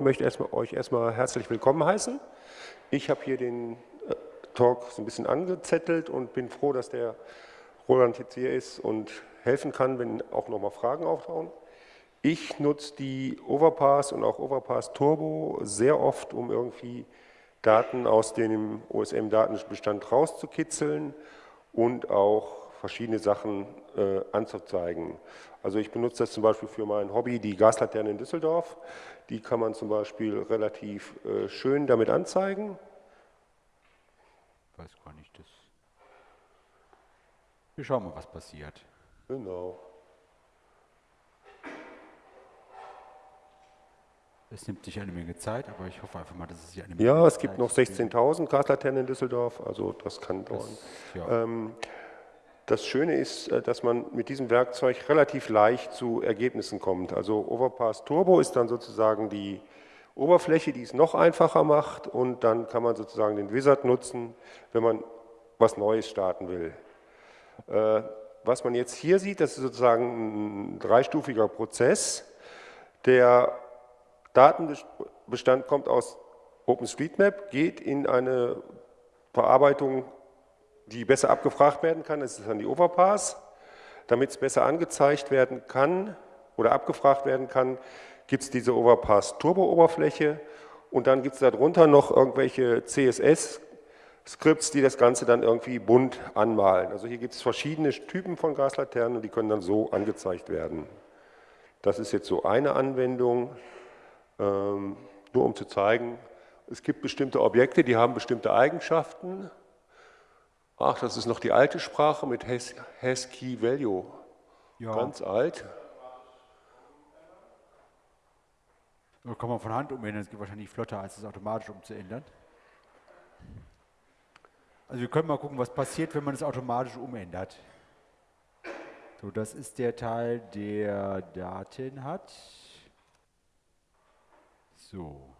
ich möchte erstmal, euch erstmal herzlich willkommen heißen. Ich habe hier den äh, Talk so ein bisschen angezettelt und bin froh, dass der Roland jetzt hier ist und helfen kann, wenn auch nochmal Fragen auftauchen. Ich nutze die Overpass und auch Overpass Turbo sehr oft, um irgendwie Daten aus dem OSM-Datenbestand rauszukitzeln und auch verschiedene Sachen äh, anzuzeigen. Also ich benutze das zum Beispiel für mein Hobby, die Gaslaterne in Düsseldorf. Die kann man zum Beispiel relativ äh, schön damit anzeigen. Ich weiß gar nicht, das. Wir schauen mal, was passiert. Genau. Es nimmt sich eine Menge Zeit, aber ich hoffe einfach mal, dass es sich eine Menge Ja, es gibt noch 16.000 Gaslaternen in Düsseldorf, also das kann dauern. Das, ja. ähm, das Schöne ist, äh, dass man mit diesem Werkzeug relativ leicht zu Ergebnissen kommt. Also Overpass Turbo ist dann sozusagen die Oberfläche, die es noch einfacher macht und dann kann man sozusagen den Wizard nutzen, wenn man was Neues starten will. Äh, was man jetzt hier sieht, das ist sozusagen ein dreistufiger Prozess. Der Datenbestand kommt aus OpenStreetMap, geht in eine Verarbeitung die besser abgefragt werden kann, das ist dann die Overpass. Damit es besser angezeigt werden kann oder abgefragt werden kann, gibt es diese Overpass Turbo-Oberfläche und dann gibt es darunter noch irgendwelche CSS-Skripts, die das Ganze dann irgendwie bunt anmalen. Also hier gibt es verschiedene Typen von Gaslaternen und die können dann so angezeigt werden. Das ist jetzt so eine Anwendung, ähm, nur um zu zeigen, es gibt bestimmte Objekte, die haben bestimmte Eigenschaften Ach, das ist noch die alte Sprache mit Has-Key Value. Ja. Ganz alt. Da kann man von Hand umändern, es geht wahrscheinlich flotter, als es automatisch umzuändern. Also wir können mal gucken, was passiert, wenn man es automatisch umändert. So, das ist der Teil, der Daten hat. So.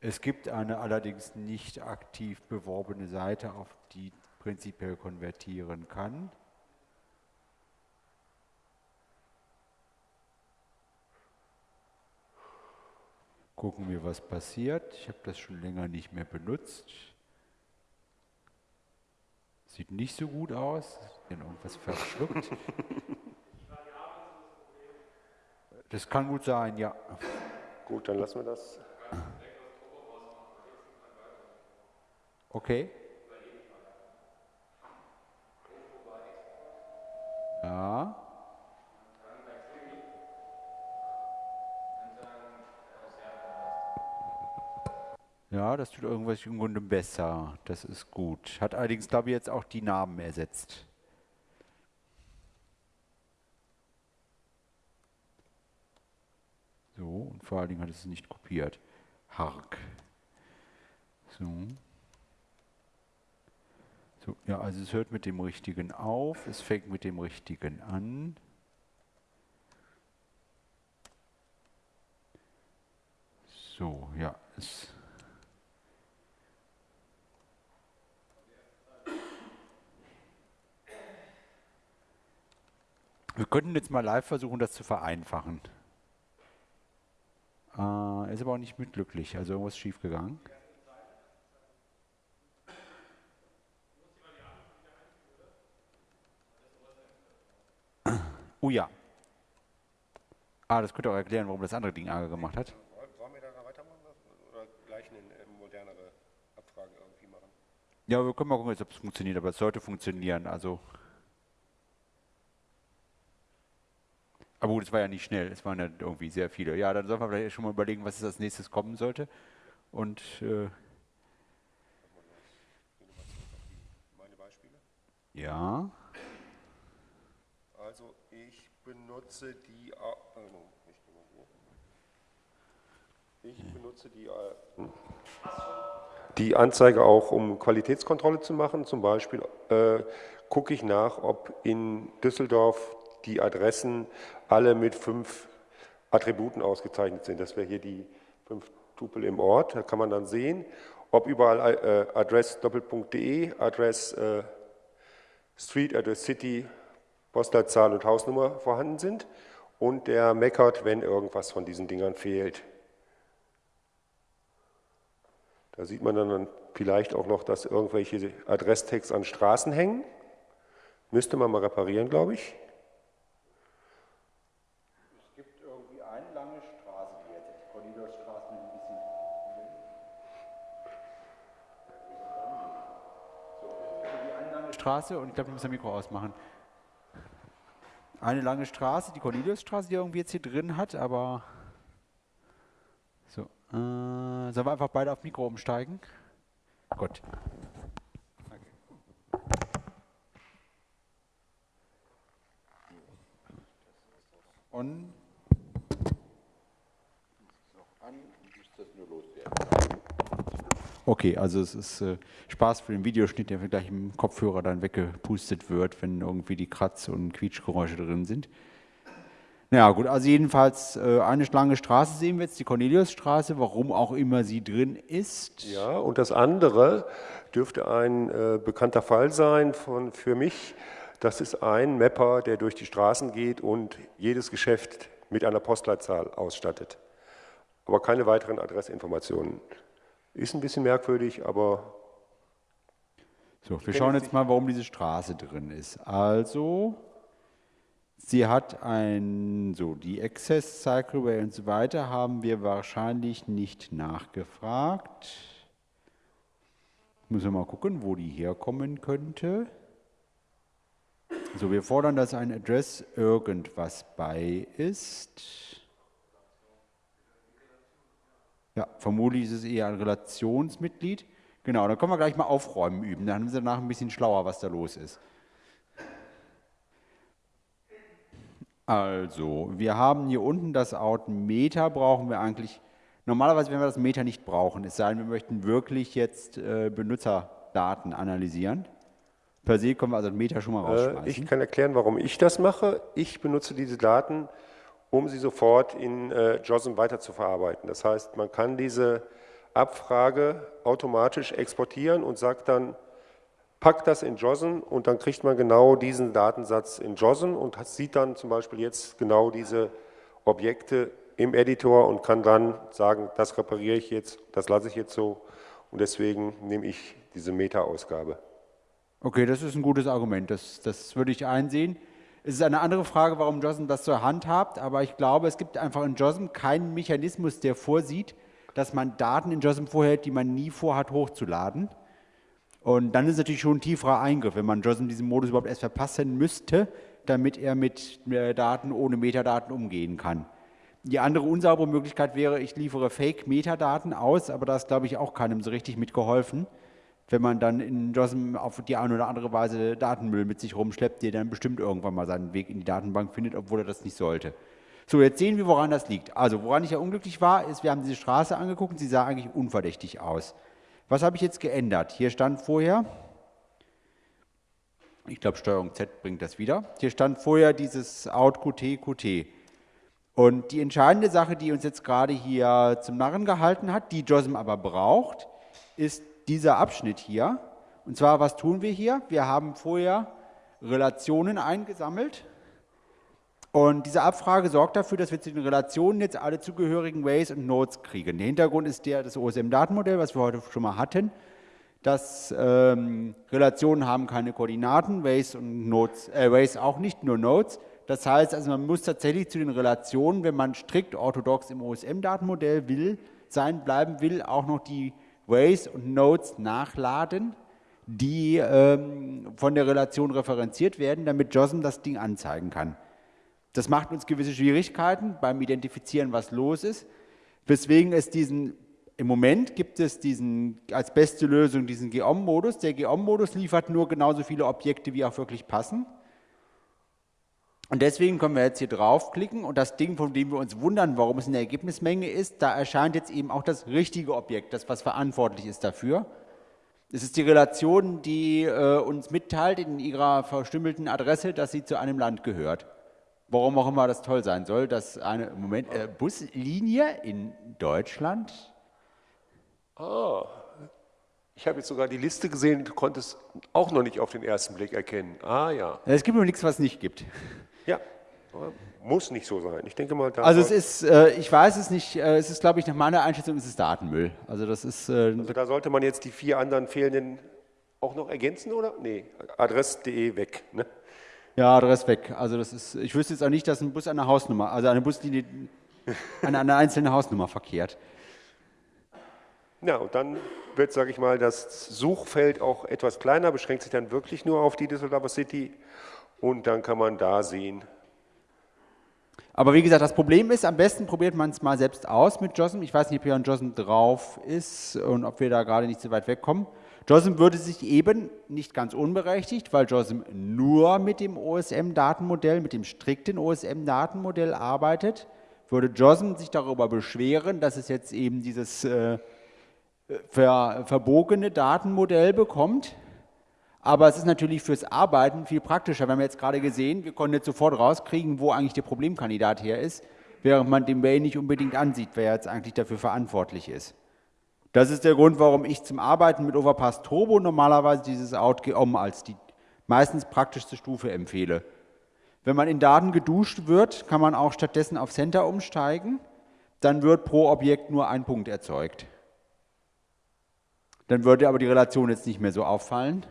Es gibt eine allerdings nicht aktiv beworbene Seite, auf die prinzipiell konvertieren kann. Gucken wir, was passiert. Ich habe das schon länger nicht mehr benutzt. Sieht nicht so gut aus. Denn irgendwas verschluckt. Das kann gut sein, ja. Gut, dann lassen wir das. Okay. Ja. Ja, das tut irgendwas im Grunde besser. Das ist gut. Hat allerdings, glaube ich, jetzt auch die Namen ersetzt. So, und vor allen Dingen hat es nicht kopiert. Hark. So. So, ja, also es hört mit dem Richtigen auf, es fängt mit dem Richtigen an. So, ja, es Wir könnten jetzt mal live versuchen, das zu vereinfachen. Äh, ist aber auch nicht mitglücklich, also irgendwas schiefgegangen. Oh ja. Ah, das könnte auch erklären, warum das andere Ding Ärger gemacht hat. Wollen wir da weitermachen oder gleich eine äh, modernere Abfrage irgendwie machen? Ja, wir können mal gucken, ob es funktioniert, aber es sollte funktionieren. Also. Aber gut, es war ja nicht schnell, es waren ja irgendwie sehr viele. Ja, dann sollten wir vielleicht schon mal überlegen, was als nächstes kommen sollte. Und äh? Ja benutze die, ich benutze die, die Anzeige auch, um Qualitätskontrolle zu machen. Zum Beispiel äh, gucke ich nach, ob in Düsseldorf die Adressen alle mit fünf Attributen ausgezeichnet sind. Das wäre hier die fünf Tupel im Ort. Da kann man dann sehen, ob überall äh, Adress doppelpunkt.de, Adress äh, Street, Address City, Postleitzahl und Hausnummer vorhanden sind und der meckert, wenn irgendwas von diesen Dingern fehlt. Da sieht man dann vielleicht auch noch, dass irgendwelche Adresstext an Straßen hängen. Müsste man mal reparieren, glaube ich. Es gibt irgendwie eine lange Straße, die jetzt Corneliusstraße mit ein bisschen. So, irgendwie eine lange Straße und ich glaube, wir müssen das Mikro ausmachen. Eine lange Straße, die Corneliusstraße, die irgendwie jetzt hier drin hat, aber. So. Äh, sollen wir einfach beide auf Mikro umsteigen? Gut. Und Okay, also es ist äh, Spaß für den Videoschnitt, der gleich im Kopfhörer dann weggepustet wird, wenn irgendwie die Kratz- und Quietschgeräusche drin sind. Ja gut, also jedenfalls äh, eine lange Straße sehen wir jetzt, die Corneliusstraße, warum auch immer sie drin ist. Ja, und das andere dürfte ein äh, bekannter Fall sein von, für mich. Das ist ein Mapper, der durch die Straßen geht und jedes Geschäft mit einer Postleitzahl ausstattet. Aber keine weiteren Adressinformationen. Ist ein bisschen merkwürdig, aber... So, wir schauen jetzt mal, warum diese Straße drin ist. Also, Sie hat ein, so die Access Cycleway und so weiter haben wir wahrscheinlich nicht nachgefragt. Müssen wir mal gucken, wo die herkommen könnte. So, wir fordern, dass ein Address irgendwas bei ist. Ja, vermutlich ist es eher ein Relationsmitglied. Genau, dann können wir gleich mal aufräumen üben. Dann sind wir danach ein bisschen schlauer, was da los ist. Also, wir haben hier unten das Out Meta, brauchen wir eigentlich, normalerweise werden wir das Meta nicht brauchen, es sei denn, wir möchten wirklich jetzt äh, Benutzerdaten analysieren. Per se können wir also das Meta schon mal äh, rausschmeißen. ich kann erklären, warum ich das mache. Ich benutze diese Daten, um sie sofort in äh, JOSM weiterzuverarbeiten. Das heißt, man kann diese Abfrage automatisch exportieren und sagt dann, packt das in JOSM und dann kriegt man genau diesen Datensatz in JOSM und sieht dann zum Beispiel jetzt genau diese Objekte im Editor und kann dann sagen, das repariere ich jetzt, das lasse ich jetzt so und deswegen nehme ich diese Meta-Ausgabe. Okay, das ist ein gutes Argument, das, das würde ich einsehen. Es ist eine andere Frage, warum JOSM das zur Hand habt, aber ich glaube, es gibt einfach in JOSM keinen Mechanismus, der vorsieht, dass man Daten in JOSM vorhält, die man nie vorhat hochzuladen. Und dann ist es natürlich schon ein tieferer Eingriff, wenn man JOSM diesen Modus überhaupt erst verpassen müsste, damit er mit äh, Daten ohne Metadaten umgehen kann. Die andere unsaubere Möglichkeit wäre, ich liefere Fake-Metadaten aus, aber da ist, glaube ich, auch keinem so richtig mitgeholfen, wenn man dann in JOSM auf die eine oder andere Weise Datenmüll mit sich rumschleppt, der dann bestimmt irgendwann mal seinen Weg in die Datenbank findet, obwohl er das nicht sollte. So, jetzt sehen wir, woran das liegt. Also, woran ich ja unglücklich war, ist, wir haben diese Straße angeguckt und sie sah eigentlich unverdächtig aus. Was habe ich jetzt geändert? Hier stand vorher, ich glaube Steuerung Z bringt das wieder, hier stand vorher dieses Out Qt Qt. Und die entscheidende Sache, die uns jetzt gerade hier zum Narren gehalten hat, die JOSM aber braucht, ist dieser Abschnitt hier. Und zwar, was tun wir hier? Wir haben vorher Relationen eingesammelt und diese Abfrage sorgt dafür, dass wir zu den Relationen jetzt alle zugehörigen Ways und Nodes kriegen. Der Hintergrund ist der das OSM-Datenmodell, was wir heute schon mal hatten. Dass ähm, Relationen haben keine Koordinaten, Ways und Nodes, äh, Ways auch nicht, nur Nodes. Das heißt, also man muss tatsächlich zu den Relationen, wenn man strikt orthodox im OSM-Datenmodell will, sein bleiben will, auch noch die Ways und Nodes nachladen, die ähm, von der Relation referenziert werden, damit JOSM das Ding anzeigen kann. Das macht uns gewisse Schwierigkeiten beim Identifizieren, was los ist, weswegen es diesen, im Moment gibt es diesen, als beste Lösung diesen GEOM-Modus. Der GEOM-Modus liefert nur genauso viele Objekte, wie auch wirklich passen. Und deswegen können wir jetzt hier draufklicken und das Ding, von dem wir uns wundern, warum es in der Ergebnismenge ist, da erscheint jetzt eben auch das richtige Objekt, das was verantwortlich ist dafür. Es ist die Relation, die äh, uns mitteilt in ihrer verstümmelten Adresse, dass sie zu einem Land gehört warum auch immer das toll sein soll, dass eine Moment, äh, Buslinie in Deutschland. Ah, ich habe jetzt sogar die Liste gesehen, du konntest auch noch nicht auf den ersten Blick erkennen. Ah ja. Es gibt nur nichts, was es nicht gibt. Ja. Muss nicht so sein. Ich denke mal, also es ist, äh, ich weiß es nicht, äh, es ist, glaube ich, nach meiner Einschätzung ist es Datenmüll. Also das ist. Äh, also da sollte man jetzt die vier anderen fehlenden auch noch ergänzen, oder? Nee, adress.de weg. Ne? Ja, Adress weg. Also das ist, ich wüsste jetzt auch nicht, dass ein Bus eine Hausnummer, also eine Buslinie an eine einzelne Hausnummer verkehrt. Ja, und dann wird, sage ich mal, das Suchfeld auch etwas kleiner, beschränkt sich dann wirklich nur auf die Düsseldorfer City und dann kann man da sehen. Aber wie gesagt, das Problem ist, am besten probiert man es mal selbst aus mit JOSM. Ich weiß nicht, ob hier ein JOSM drauf ist und ob wir da gerade nicht so weit wegkommen. JOSM würde sich eben, nicht ganz unberechtigt, weil JOSM nur mit dem OSM-Datenmodell, mit dem strikten OSM-Datenmodell arbeitet, würde JOSM sich darüber beschweren, dass es jetzt eben dieses äh, ver, verbogene Datenmodell bekommt. Aber es ist natürlich fürs Arbeiten viel praktischer. Wir haben jetzt gerade gesehen, wir konnten jetzt sofort rauskriegen, wo eigentlich der Problemkandidat her ist, während man den Mail nicht unbedingt ansieht, wer jetzt eigentlich dafür verantwortlich ist. Das ist der Grund, warum ich zum Arbeiten mit Overpass Turbo normalerweise dieses OutGeom als die meistens praktischste Stufe empfehle. Wenn man in Daten geduscht wird, kann man auch stattdessen auf Center umsteigen. Dann wird pro Objekt nur ein Punkt erzeugt. Dann würde aber die Relation jetzt nicht mehr so auffallen.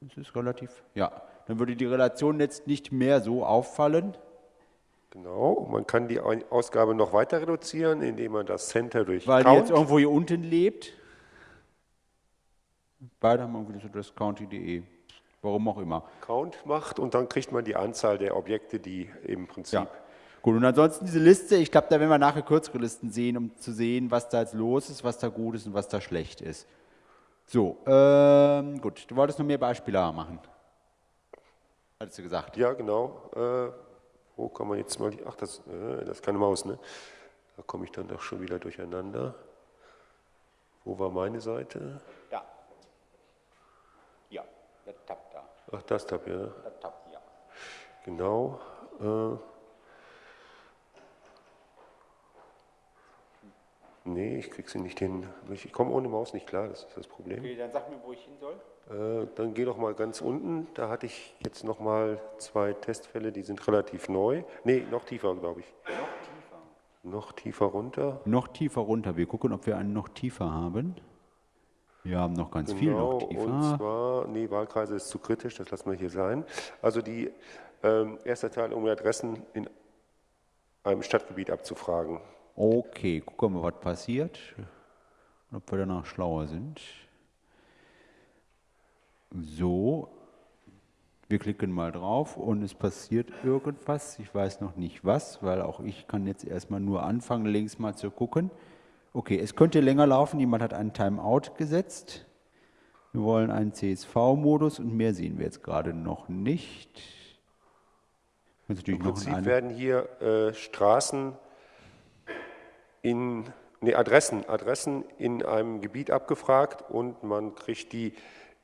Das ist relativ, ja. Dann würde die Relation jetzt nicht mehr so auffallen. Genau, man kann die Ausgabe noch weiter reduzieren, indem man das Center durch Weil Count. die jetzt irgendwo hier unten lebt. Beide haben irgendwie so das county.de. Warum auch immer. Count macht und dann kriegt man die Anzahl der Objekte, die im Prinzip. Ja. Gut, und ansonsten diese Liste, ich glaube, da werden wir nachher kürzere Listen sehen, um zu sehen, was da jetzt los ist, was da gut ist und was da schlecht ist. So, ähm, gut, du wolltest noch mehr Beispiele machen. Hattest du gesagt? Ja, genau. Äh, wo kann man jetzt mal, ach, das, äh, das ist keine Maus, ne? Da komme ich dann doch schon wieder durcheinander. Wo war meine Seite? Ja. Ja, der Tab da. Ach, das Tab, ja. Der Tab, ja. Genau. Äh, Nee, ich krieg sie nicht hin. Ich komme ohne Maus nicht klar, das ist das Problem. Okay, dann sag mir, wo ich hin soll. Äh, dann geh doch mal ganz unten. Da hatte ich jetzt noch mal zwei Testfälle, die sind relativ neu. Nee, noch tiefer, glaube ich. Noch tiefer? Noch tiefer runter. Noch tiefer runter. Wir gucken, ob wir einen noch tiefer haben. Wir haben noch ganz genau, viel noch tiefer. Und zwar, nee, Wahlkreise ist zu kritisch, das lassen wir hier sein. Also die ähm, erste Teil, um Adressen in einem Stadtgebiet abzufragen. Okay, gucken wir mal, was passiert. Ob wir danach schlauer sind. So, wir klicken mal drauf und es passiert irgendwas. Ich weiß noch nicht was, weil auch ich kann jetzt erstmal nur anfangen, links mal zu gucken. Okay, es könnte länger laufen. Jemand hat einen Timeout gesetzt. Wir wollen einen CSV-Modus und mehr sehen wir jetzt gerade noch nicht. Im Prinzip werden hier äh, Straßen in nee, Adressen, Adressen in einem Gebiet abgefragt und man kriegt die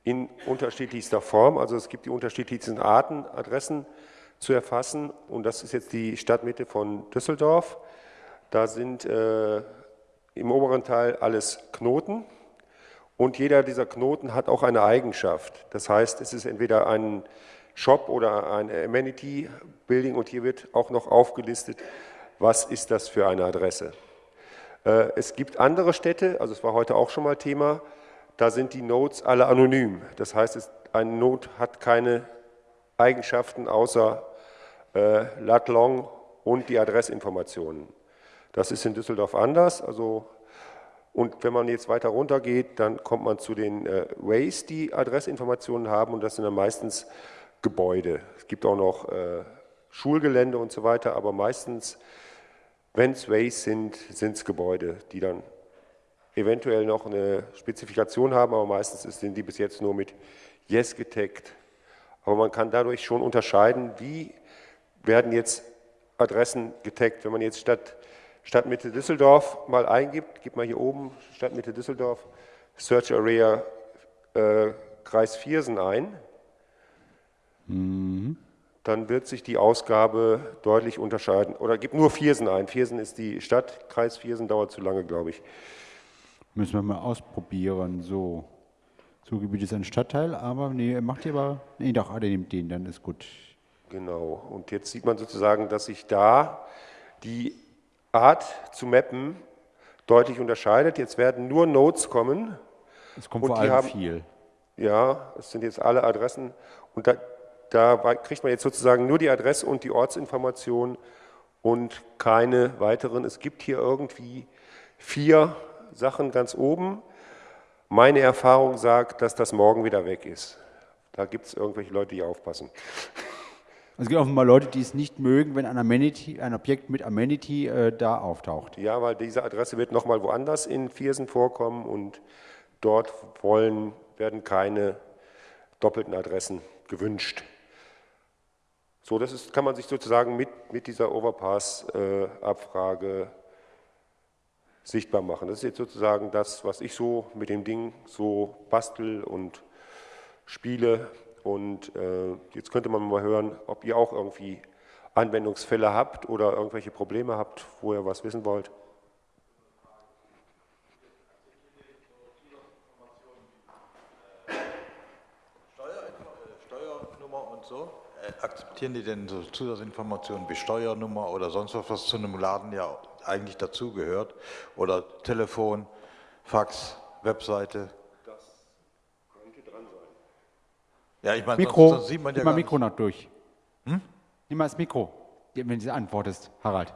in unterschiedlichster Form. Also es gibt die unterschiedlichsten Arten, Adressen zu erfassen. Und das ist jetzt die Stadtmitte von Düsseldorf. Da sind äh, im oberen Teil alles Knoten. Und jeder dieser Knoten hat auch eine Eigenschaft. Das heißt, es ist entweder ein Shop oder ein Amenity Building und hier wird auch noch aufgelistet, was ist das für eine Adresse. Äh, es gibt andere Städte, also es war heute auch schon mal Thema, da sind die Nodes alle anonym. Das heißt, ein Node hat keine Eigenschaften außer äh, lat long und die Adressinformationen. Das ist in Düsseldorf anders. Also, und wenn man jetzt weiter runter geht, dann kommt man zu den äh, Ways, die Adressinformationen haben und das sind dann meistens Gebäude. Es gibt auch noch äh, Schulgelände und so weiter, aber meistens wenn es Ways sind, sind es Gebäude, die dann eventuell noch eine Spezifikation haben, aber meistens sind die bis jetzt nur mit Yes getaggt. Aber man kann dadurch schon unterscheiden, wie werden jetzt Adressen getaggt. Wenn man jetzt Stadt, Stadtmitte Düsseldorf mal eingibt, gibt man hier oben Stadtmitte Düsseldorf, Search Area äh, Kreis Viersen ein. Mhm dann wird sich die Ausgabe deutlich unterscheiden. Oder gibt nur Viersen ein. Viersen ist die Stadt, Kreis Viersen dauert zu lange, glaube ich. Müssen wir mal ausprobieren. So, Zugebiet ist ein Stadtteil, aber nee, macht ihr aber, nee, doch, der nimmt den, dann ist gut. Genau, und jetzt sieht man sozusagen, dass sich da die Art zu mappen deutlich unterscheidet. Jetzt werden nur Nodes kommen. Es kommt vor allem haben, viel. Ja, es sind jetzt alle Adressen. Und da, da kriegt man jetzt sozusagen nur die Adresse und die Ortsinformation und keine weiteren. Es gibt hier irgendwie vier Sachen ganz oben. Meine Erfahrung sagt, dass das morgen wieder weg ist. Da gibt es irgendwelche Leute, die aufpassen. Es gibt auch mal Leute, die es nicht mögen, wenn ein, Amenity, ein Objekt mit Amenity äh, da auftaucht. Ja, weil diese Adresse wird nochmal woanders in Viersen vorkommen und dort wollen, werden keine doppelten Adressen gewünscht. So, das ist, kann man sich sozusagen mit, mit dieser Overpass-Abfrage äh, sichtbar machen. Das ist jetzt sozusagen das, was ich so mit dem Ding so bastel und spiele. Und äh, jetzt könnte man mal hören, ob ihr auch irgendwie Anwendungsfälle habt oder irgendwelche Probleme habt, wo ihr was wissen wollt. Steuernummer und so? Äh, akzeptieren die denn so Zusatzinformationen wie Steuernummer oder sonst was, was zu einem Laden ja eigentlich dazugehört? Oder Telefon, Fax, Webseite? Das könnte dran sein. Ja, ich meine, Mikro, sonst, sonst sieht man ja mal Mikro noch durch. Hm? Nimm mal das Mikro, wenn du antwortest, Harald.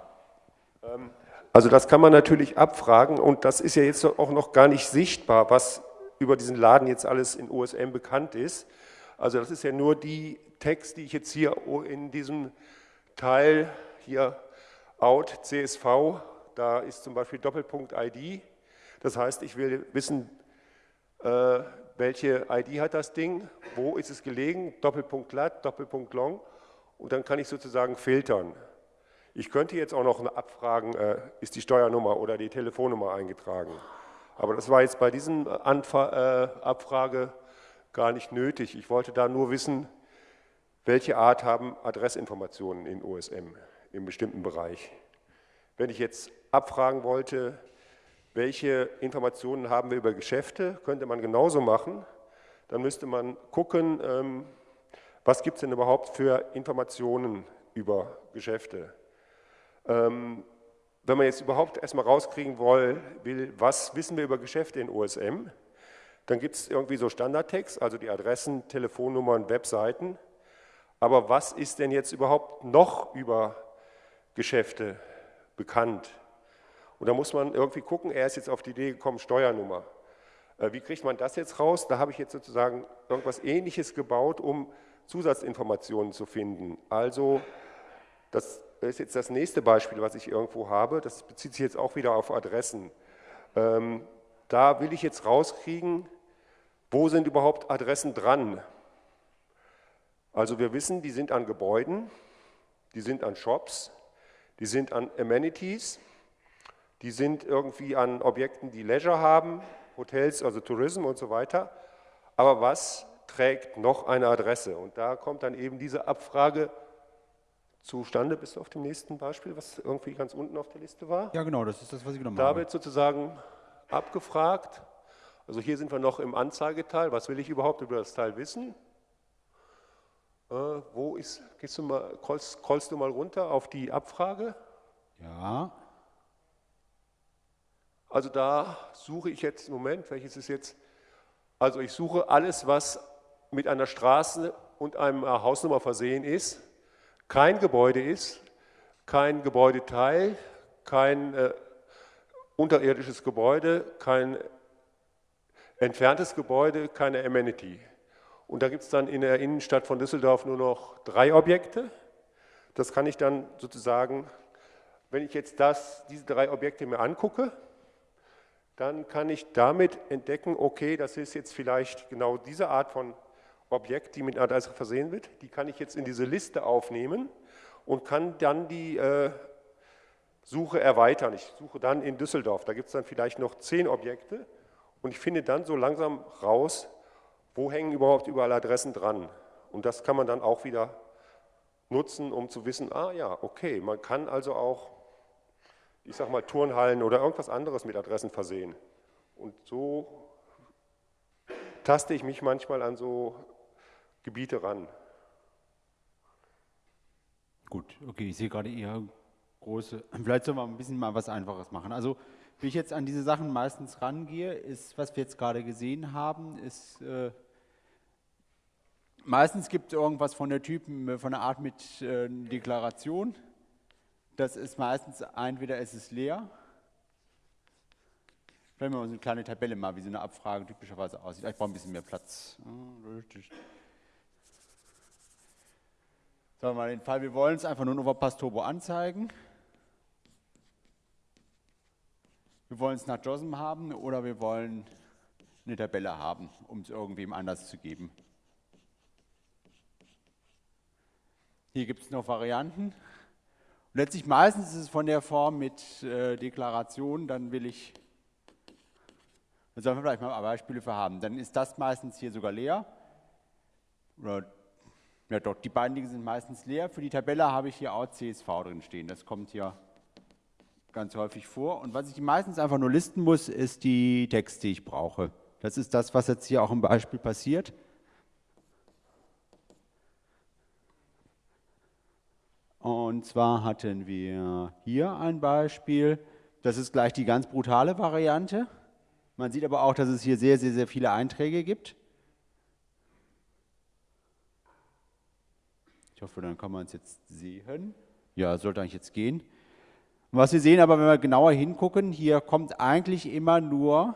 Ähm, also das kann man natürlich abfragen und das ist ja jetzt auch noch gar nicht sichtbar, was über diesen Laden jetzt alles in OSM bekannt ist. Also das ist ja nur die Text, die ich jetzt hier in diesem Teil hier out CSV, da ist zum Beispiel Doppelpunkt ID. Das heißt, ich will wissen, äh, welche ID hat das Ding, wo ist es gelegen, Doppelpunkt lat, Doppelpunkt long und dann kann ich sozusagen filtern. Ich könnte jetzt auch noch abfragen, äh, ist die Steuernummer oder die Telefonnummer eingetragen. Aber das war jetzt bei diesem Anfra äh, Abfrage gar nicht nötig. Ich wollte da nur wissen, welche Art haben Adressinformationen in OSM im bestimmten Bereich. Wenn ich jetzt abfragen wollte, welche Informationen haben wir über Geschäfte, könnte man genauso machen. Dann müsste man gucken, ähm, was gibt es denn überhaupt für Informationen über Geschäfte. Ähm, wenn man jetzt überhaupt erstmal rauskriegen will, was wissen wir über Geschäfte in OSM, dann gibt es irgendwie so Standardtext, also die Adressen, Telefonnummern, Webseiten. Aber was ist denn jetzt überhaupt noch über Geschäfte bekannt? Und da muss man irgendwie gucken, er ist jetzt auf die Idee gekommen, Steuernummer. Äh, wie kriegt man das jetzt raus? Da habe ich jetzt sozusagen irgendwas Ähnliches gebaut, um Zusatzinformationen zu finden. Also, das ist jetzt das nächste Beispiel, was ich irgendwo habe. Das bezieht sich jetzt auch wieder auf Adressen. Ähm, da will ich jetzt rauskriegen, wo sind überhaupt Adressen dran? Also wir wissen, die sind an Gebäuden, die sind an Shops, die sind an Amenities, die sind irgendwie an Objekten, die Leisure haben, Hotels, also Tourism und so weiter. Aber was trägt noch eine Adresse? Und da kommt dann eben diese Abfrage zustande. Bist du auf dem nächsten Beispiel, was irgendwie ganz unten auf der Liste war? Ja, genau, das ist das, was ich genommen habe. Da wird sozusagen abgefragt. Also hier sind wir noch im Anzeigeteil. Was will ich überhaupt über das Teil wissen? Äh, wo ist, gehst du mal, callst, callst du mal runter auf die Abfrage? Ja. Also da suche ich jetzt, Moment, welches ist jetzt? Also ich suche alles, was mit einer Straße und einer äh, Hausnummer versehen ist, kein Gebäude ist, kein Gebäudeteil, kein äh, unterirdisches Gebäude, kein entferntes Gebäude, keine Amenity. Und da gibt es dann in der Innenstadt von Düsseldorf nur noch drei Objekte. Das kann ich dann sozusagen, wenn ich jetzt das, diese drei Objekte mir angucke, dann kann ich damit entdecken, okay, das ist jetzt vielleicht genau diese Art von Objekt, die mit einer Adresse versehen wird. Die kann ich jetzt in diese Liste aufnehmen und kann dann die äh, Suche erweitern. Ich suche dann in Düsseldorf, da gibt es dann vielleicht noch zehn Objekte und ich finde dann so langsam raus, wo hängen überhaupt überall Adressen dran? Und das kann man dann auch wieder nutzen, um zu wissen, ah ja, okay, man kann also auch, ich sag mal, Turnhallen oder irgendwas anderes mit Adressen versehen. Und so taste ich mich manchmal an so Gebiete ran. Gut, okay, ich sehe gerade eher große. Vielleicht sollen wir ein bisschen mal was Einfaches machen. Also, wie ich jetzt an diese Sachen meistens rangehe, ist, was wir jetzt gerade gesehen haben, ist, äh, meistens gibt es irgendwas von der Typen, von der Art mit äh, Deklaration. Das ist meistens, entweder es ist leer, Vielleicht mal so eine kleine Tabelle mal, wie so eine Abfrage typischerweise aussieht. Ich brauche ein bisschen mehr Platz. Sagen wir mal den Fall, wir wollen es einfach nur in Overpass Turbo anzeigen. Wir wollen es nach JOSM haben oder wir wollen eine Tabelle haben, um es irgendwem anders zu geben. Hier gibt es noch Varianten. Und letztlich meistens ist es von der Form mit äh, Deklaration, dann will ich da sollen wir vielleicht mal Beispiele für haben. Dann ist das meistens hier sogar leer. Oder, ja doch, die beiden Dinge sind meistens leer. Für die Tabelle habe ich hier auch CSV drin stehen. Das kommt hier ganz häufig vor. Und was ich meistens einfach nur listen muss, ist die Texte, die ich brauche. Das ist das, was jetzt hier auch im Beispiel passiert. Und zwar hatten wir hier ein Beispiel. Das ist gleich die ganz brutale Variante. Man sieht aber auch, dass es hier sehr, sehr, sehr viele Einträge gibt. Ich hoffe, dann kann man es jetzt sehen. Ja, sollte eigentlich jetzt gehen. Was wir sehen aber, wenn wir genauer hingucken, hier kommt eigentlich immer nur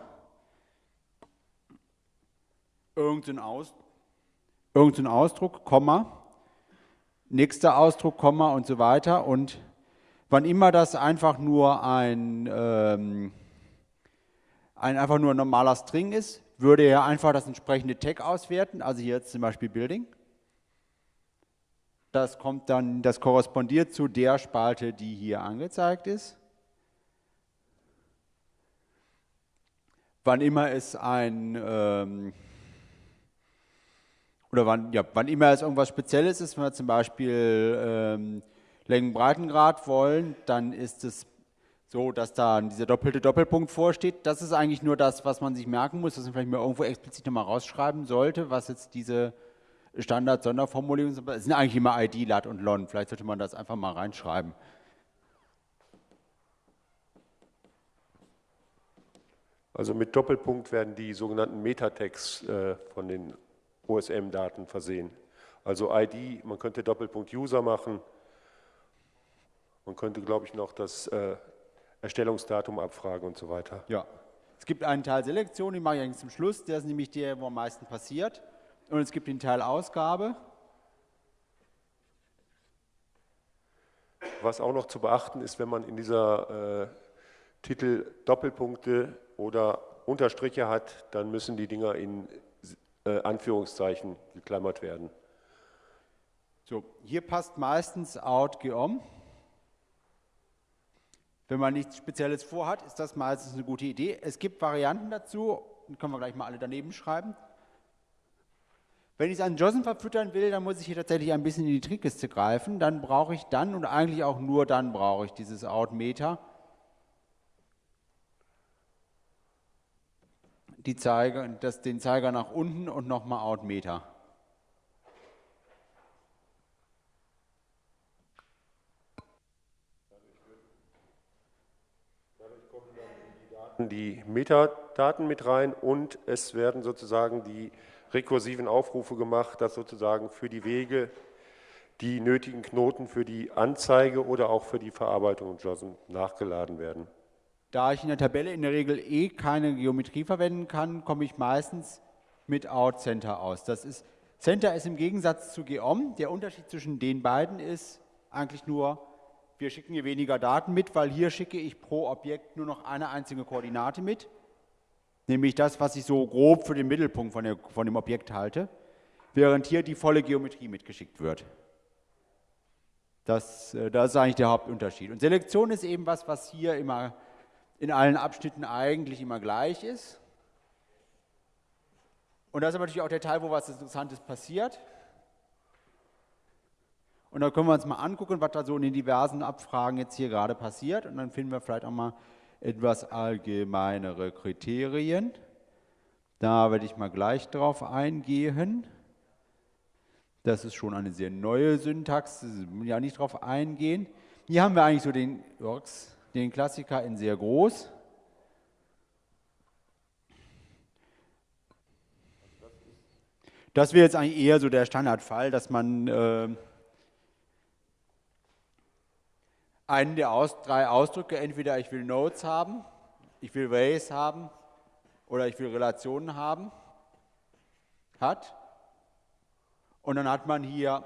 irgendein, Aus, irgendein Ausdruck, Komma, nächster Ausdruck, Komma und so weiter. Und wann immer das einfach nur ein... Ähm, ein, einfach nur ein normaler String ist, würde er einfach das entsprechende Tag auswerten, also hier zum Beispiel Building. Das kommt dann, das korrespondiert zu der Spalte, die hier angezeigt ist. Wann immer es ein ähm, oder wann, ja, wann immer es irgendwas Spezielles ist, wenn wir zum Beispiel ähm, Längenbreitengrad wollen, dann ist es so, dass da dieser doppelte Doppelpunkt vorsteht. Das ist eigentlich nur das, was man sich merken muss, dass man vielleicht mal irgendwo explizit nochmal rausschreiben sollte, was jetzt diese Standard-Sonderformulierungen sind. Es sind eigentlich immer ID, LAT und LON. Vielleicht sollte man das einfach mal reinschreiben. Also mit Doppelpunkt werden die sogenannten Metatext äh, von den OSM-Daten versehen. Also ID, man könnte Doppelpunkt User machen. Man könnte, glaube ich, noch das äh, Erstellungsdatum abfragen und so weiter. Ja. Es gibt einen Teil Selektion, den mache ich eigentlich zum Schluss, der ist nämlich der, wo am meisten passiert. Und es gibt den Teil Ausgabe. Was auch noch zu beachten ist, wenn man in dieser äh, Titel Doppelpunkte oder Unterstriche hat, dann müssen die Dinger in äh, Anführungszeichen geklammert werden. So, hier passt meistens out geom. Wenn man nichts Spezielles vorhat, ist das meistens eine gute Idee. Es gibt Varianten dazu, können wir gleich mal alle daneben schreiben. Wenn ich es an JOSM verfüttern will, dann muss ich hier tatsächlich ein bisschen in die Trickkiste greifen. Dann brauche ich dann und eigentlich auch nur dann brauche ich dieses Outmeter. Die Zeiger, das, den Zeiger nach unten und nochmal Outmeter. die Metadaten mit rein und es werden sozusagen die rekursiven Aufrufe gemacht, dass sozusagen für die Wege die nötigen Knoten für die Anzeige oder auch für die Verarbeitung JOSM nachgeladen werden. Da ich in der Tabelle in der Regel eh keine Geometrie verwenden kann, komme ich meistens mit Out Center aus. Das ist, Center ist im Gegensatz zu Geom, der Unterschied zwischen den beiden ist eigentlich nur, wir schicken hier weniger Daten mit, weil hier schicke ich pro Objekt nur noch eine einzige Koordinate mit, nämlich das, was ich so grob für den Mittelpunkt von, der, von dem Objekt halte, während hier die volle Geometrie mitgeschickt wird. Das, äh, das ist eigentlich der Hauptunterschied. Und Selektion ist eben was, was hier immer in allen Abschnitten eigentlich immer gleich ist. Und das ist aber natürlich auch der Teil, wo was Interessantes passiert. Und da können wir uns mal angucken, was da so in den diversen Abfragen jetzt hier gerade passiert. Und dann finden wir vielleicht auch mal etwas allgemeinere Kriterien. Da werde ich mal gleich drauf eingehen. Das ist schon eine sehr neue Syntax, ja nicht darauf eingehen. Hier haben wir eigentlich so den, den Klassiker in sehr groß. Das wäre jetzt eigentlich eher so der Standardfall, dass man äh, einen der Aus drei Ausdrücke, entweder ich will Nodes haben, ich will Ways haben oder ich will Relationen haben, hat. Und dann hat man hier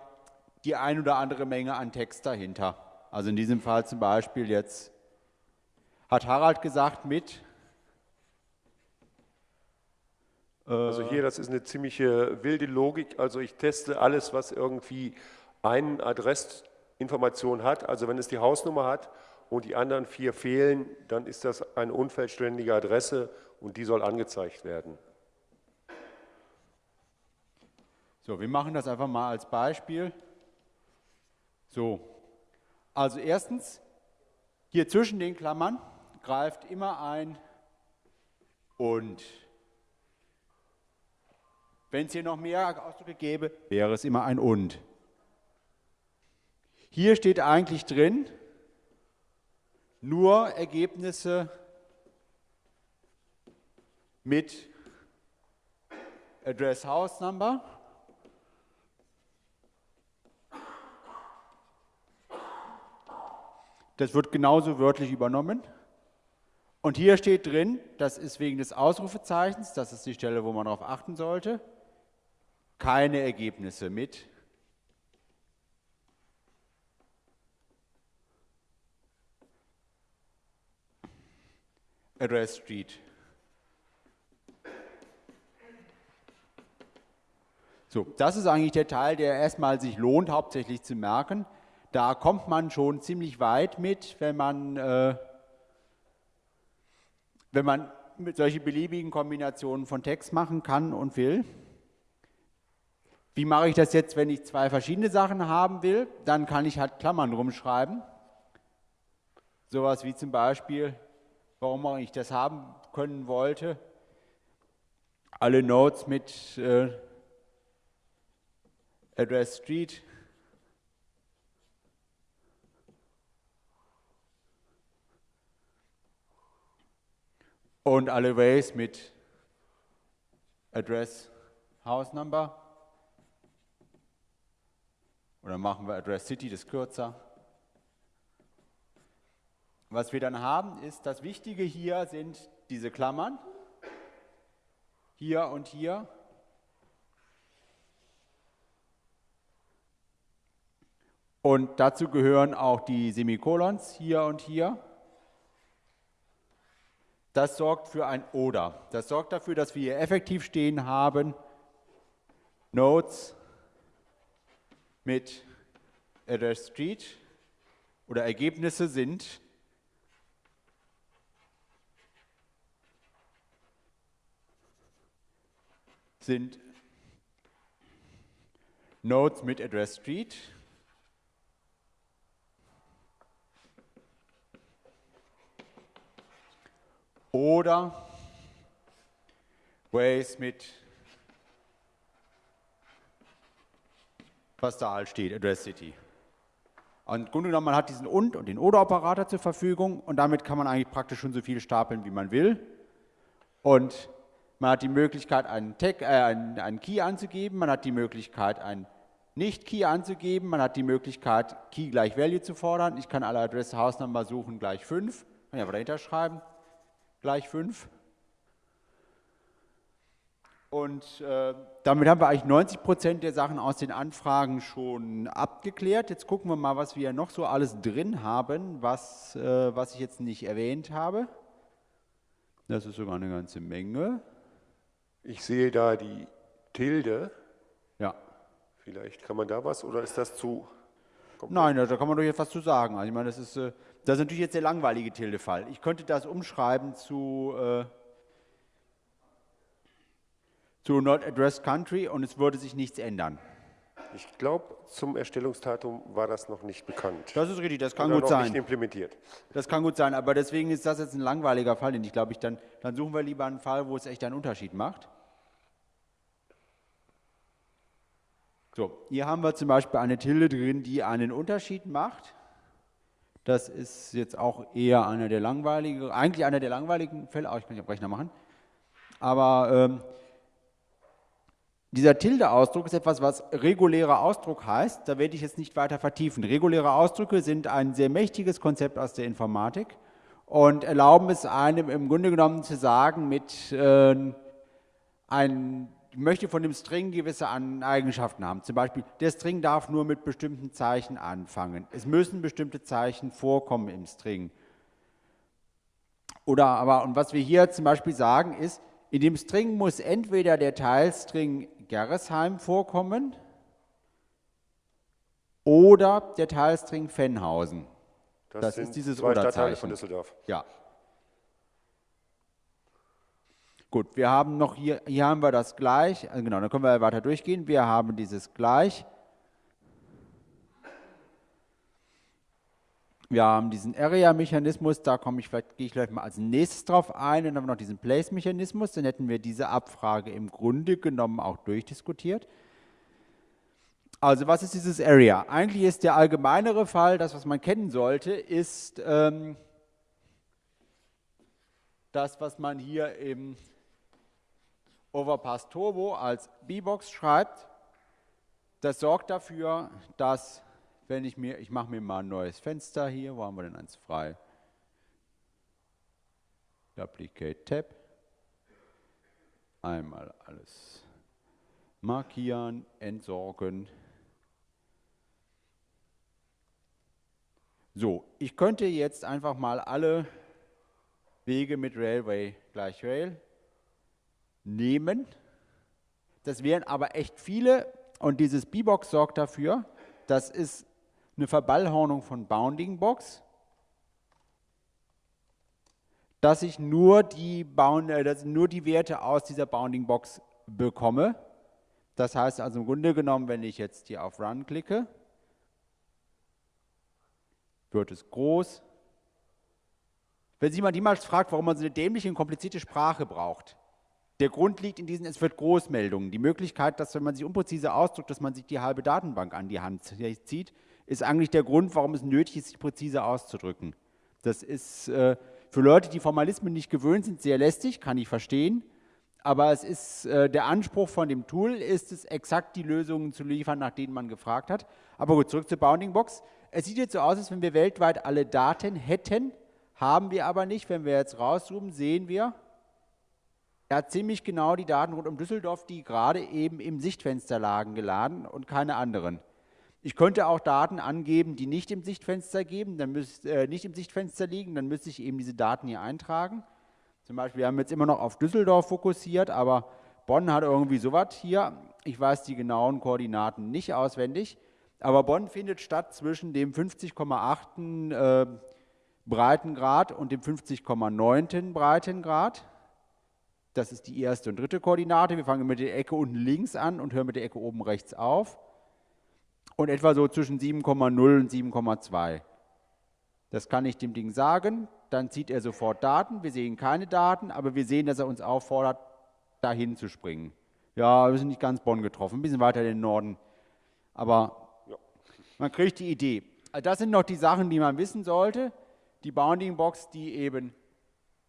die ein oder andere Menge an Text dahinter. Also in diesem Fall zum Beispiel jetzt hat Harald gesagt mit Also hier, das ist eine ziemliche wilde Logik. Also ich teste alles, was irgendwie eine Adressinformation hat. Also wenn es die Hausnummer hat und die anderen vier fehlen, dann ist das eine unvollständige Adresse und die soll angezeigt werden. So, wir machen das einfach mal als Beispiel. So, also erstens, hier zwischen den Klammern greift immer ein und. Wenn es hier noch mehr Ausdrücke gäbe, wäre es immer ein und. Hier steht eigentlich drin, nur Ergebnisse mit Address House Number. Das wird genauso wörtlich übernommen. Und hier steht drin, das ist wegen des Ausrufezeichens, das ist die Stelle, wo man darauf achten sollte, keine Ergebnisse mit. Address Street. So, das ist eigentlich der Teil, der erstmal sich lohnt, hauptsächlich zu merken. Da kommt man schon ziemlich weit mit, wenn man, äh, wenn man solche beliebigen Kombinationen von Text machen kann und will. Wie mache ich das jetzt, wenn ich zwei verschiedene Sachen haben will? Dann kann ich halt Klammern rumschreiben. Sowas wie zum Beispiel, warum ich das haben können wollte. Alle Nodes mit äh, Address Street. Und alle Ways mit Address House Number. Oder machen wir Address City, das ist kürzer. Was wir dann haben, ist, das Wichtige hier sind diese Klammern. Hier und hier. Und dazu gehören auch die Semikolons hier und hier. Das sorgt für ein Oder. Das sorgt dafür, dass wir hier effektiv stehen haben, Nodes mit Address Street oder Ergebnisse sind sind Nodes mit Address Street oder Ways mit was da halt steht, Address City. Und im Grunde genommen, man hat diesen und und den oder-Operator zur Verfügung und damit kann man eigentlich praktisch schon so viel stapeln, wie man will. Und man hat die Möglichkeit, einen, Tag, äh, einen, einen Key anzugeben, man hat die Möglichkeit, einen Nicht-Key anzugeben, man hat die Möglichkeit, Key gleich Value zu fordern. Ich kann alle Adress House Number suchen gleich 5, kann ich aber dahinter schreiben, gleich 5. Und äh, damit haben wir eigentlich 90 Prozent der Sachen aus den Anfragen schon abgeklärt. Jetzt gucken wir mal, was wir noch so alles drin haben, was, äh, was ich jetzt nicht erwähnt habe. Das ist sogar eine ganze Menge. Ich sehe da die Tilde. Ja. Vielleicht kann man da was oder ist das zu. Nein, da kann man doch jetzt was zu sagen. Also ich meine, das ist, äh, das ist natürlich jetzt der langweilige Tilde-Fall. Ich könnte das umschreiben zu. Äh, zu Not Address Country und es würde sich nichts ändern. Ich glaube, zum Erstellungsdatum war das noch nicht bekannt. Das ist richtig, das kann Oder gut noch sein. Nicht implementiert. Das kann gut sein, aber deswegen ist das jetzt ein langweiliger Fall, den ich glaube ich dann, dann suchen wir lieber einen Fall, wo es echt einen Unterschied macht. So, hier haben wir zum Beispiel eine Tilde drin, die einen Unterschied macht. Das ist jetzt auch eher einer der langweiligen, eigentlich einer der langweiligen Fälle, auch ich kann ja Rechner machen. Aber ähm, dieser Tilde-Ausdruck ist etwas, was regulärer Ausdruck heißt. Da werde ich jetzt nicht weiter vertiefen. Reguläre Ausdrücke sind ein sehr mächtiges Konzept aus der Informatik und erlauben es einem im Grunde genommen zu sagen, mit äh, ein, möchte von dem String gewisse Eigenschaften haben. Zum Beispiel, der String darf nur mit bestimmten Zeichen anfangen. Es müssen bestimmte Zeichen vorkommen im String. Oder aber, und was wir hier zum Beispiel sagen ist, in dem String muss entweder der Teilstring Gerresheim vorkommen oder der Teilstring Fennhausen. Das, das ist dieses zwei Stadtteile von Düsseldorf. Ja. Gut, wir haben noch hier, hier haben wir das gleich, also genau, dann können wir weiter durchgehen. Wir haben dieses gleich. Wir haben diesen Area-Mechanismus, da komme ich vielleicht, gehe ich vielleicht mal als nächstes drauf ein. Dann haben wir noch diesen Place-Mechanismus, dann hätten wir diese Abfrage im Grunde genommen auch durchdiskutiert. Also was ist dieses Area? Eigentlich ist der allgemeinere Fall, das was man kennen sollte, ist ähm, das, was man hier im Overpass Turbo als B-Box schreibt. Das sorgt dafür, dass wenn ich mir, ich mache mir mal ein neues Fenster hier, wo haben wir denn eins frei? Duplicate Tab. Einmal alles markieren, entsorgen. So, ich könnte jetzt einfach mal alle Wege mit Railway gleich Rail nehmen. Das wären aber echt viele und dieses B-Box sorgt dafür, das ist eine Verballhornung von Bounding Box, dass ich nur die, Bound, äh, dass nur die Werte aus dieser Bounding Box bekomme. Das heißt also im Grunde genommen, wenn ich jetzt hier auf Run klicke, wird es groß. Wenn sich jemand jemals fragt, warum man so eine dämliche und komplizierte Sprache braucht, der Grund liegt in diesen, es wird Großmeldungen. Die Möglichkeit, dass wenn man sich unpräzise ausdrückt, dass man sich die halbe Datenbank an die Hand zieht, ist eigentlich der Grund, warum es nötig ist, sich präzise auszudrücken. Das ist äh, für Leute, die Formalismen nicht gewöhnt sind, sehr lästig, kann ich verstehen. Aber es ist, äh, der Anspruch von dem Tool ist es, exakt die Lösungen zu liefern, nach denen man gefragt hat. Aber gut, zurück zur Bounding Box. Es sieht jetzt so aus, als wenn wir weltweit alle Daten hätten, haben wir aber nicht. Wenn wir jetzt rauszoomen, sehen wir, er hat ziemlich genau die Daten rund um Düsseldorf, die gerade eben im Sichtfenster lagen, geladen und keine anderen. Ich könnte auch Daten angeben, die nicht im Sichtfenster geben, dann müsst, äh, nicht im Sichtfenster liegen, dann müsste ich eben diese Daten hier eintragen. Zum Beispiel, wir haben jetzt immer noch auf Düsseldorf fokussiert, aber Bonn hat irgendwie sowas hier. Ich weiß die genauen Koordinaten nicht auswendig, aber Bonn findet statt zwischen dem 50,8. Äh, Breitengrad und dem 50,9. Breitengrad. Das ist die erste und dritte Koordinate. Wir fangen mit der Ecke unten links an und hören mit der Ecke oben rechts auf und etwa so zwischen 7,0 und 7,2. Das kann ich dem Ding sagen, dann zieht er sofort Daten. Wir sehen keine Daten, aber wir sehen, dass er uns auffordert, dahin zu springen. Ja, wir sind nicht ganz Bonn getroffen, ein bisschen weiter in den Norden. Aber ja. man kriegt die Idee. Das sind noch die Sachen, die man wissen sollte. Die Bounding Box, die eben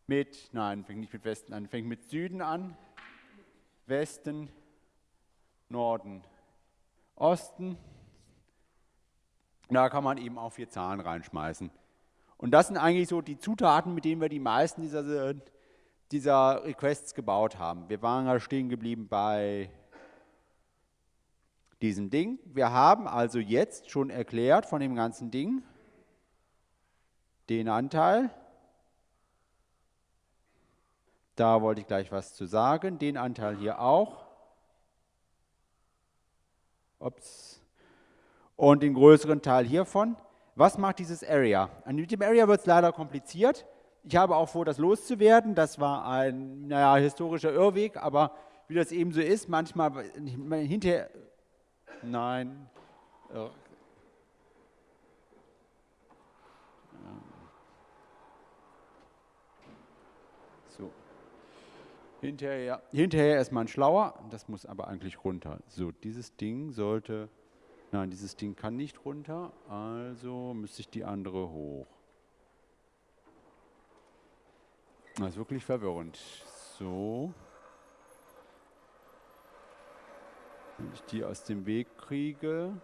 mit, nein, fängt nicht mit Westen an, fängt mit Süden an, Westen, Norden, Osten, da kann man eben auch vier Zahlen reinschmeißen. Und das sind eigentlich so die Zutaten, mit denen wir die meisten dieser, dieser Requests gebaut haben. Wir waren ja stehen geblieben bei diesem Ding. Wir haben also jetzt schon erklärt von dem ganzen Ding den Anteil. Da wollte ich gleich was zu sagen. Den Anteil hier auch. Ups und den größeren Teil hiervon. Was macht dieses Area? Mit dem Area wird es leider kompliziert. Ich habe auch vor, das loszuwerden. Das war ein naja, historischer Irrweg, aber wie das eben so ist, manchmal hinterher. Nein. So. Hinterher, hinterher erstmal ein schlauer, das muss aber eigentlich runter. So, dieses Ding sollte, nein, dieses Ding kann nicht runter, also müsste ich die andere hoch. Das ist wirklich verwirrend. So. Wenn ich die aus dem Weg kriege.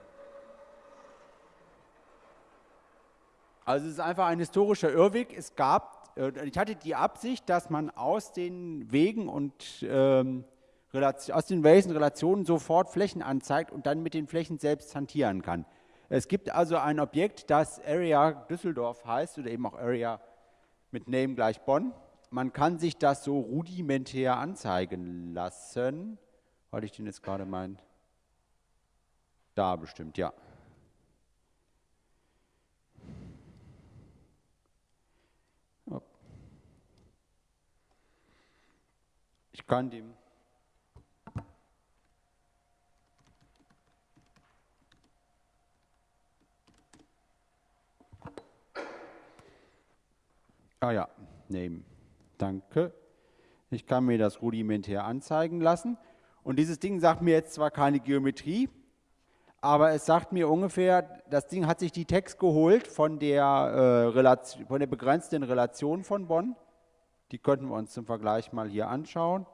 Also es ist einfach ein historischer Irrweg. Es gab, ich hatte die Absicht, dass man aus den Wegen und ähm, aus den und Relationen sofort Flächen anzeigt und dann mit den Flächen selbst hantieren kann. Es gibt also ein Objekt, das Area Düsseldorf heißt oder eben auch Area mit Name gleich Bonn. Man kann sich das so rudimentär anzeigen lassen. Weil ich den jetzt gerade mein. Da bestimmt, ja. Ich kann dem Ah ja, nehmen. Danke. Ich kann mir das rudimentär anzeigen lassen. Und dieses Ding sagt mir jetzt zwar keine Geometrie, aber es sagt mir ungefähr, das Ding hat sich die Text geholt von der, äh, Relation, von der begrenzten Relation von Bonn. Die könnten wir uns zum Vergleich mal hier anschauen.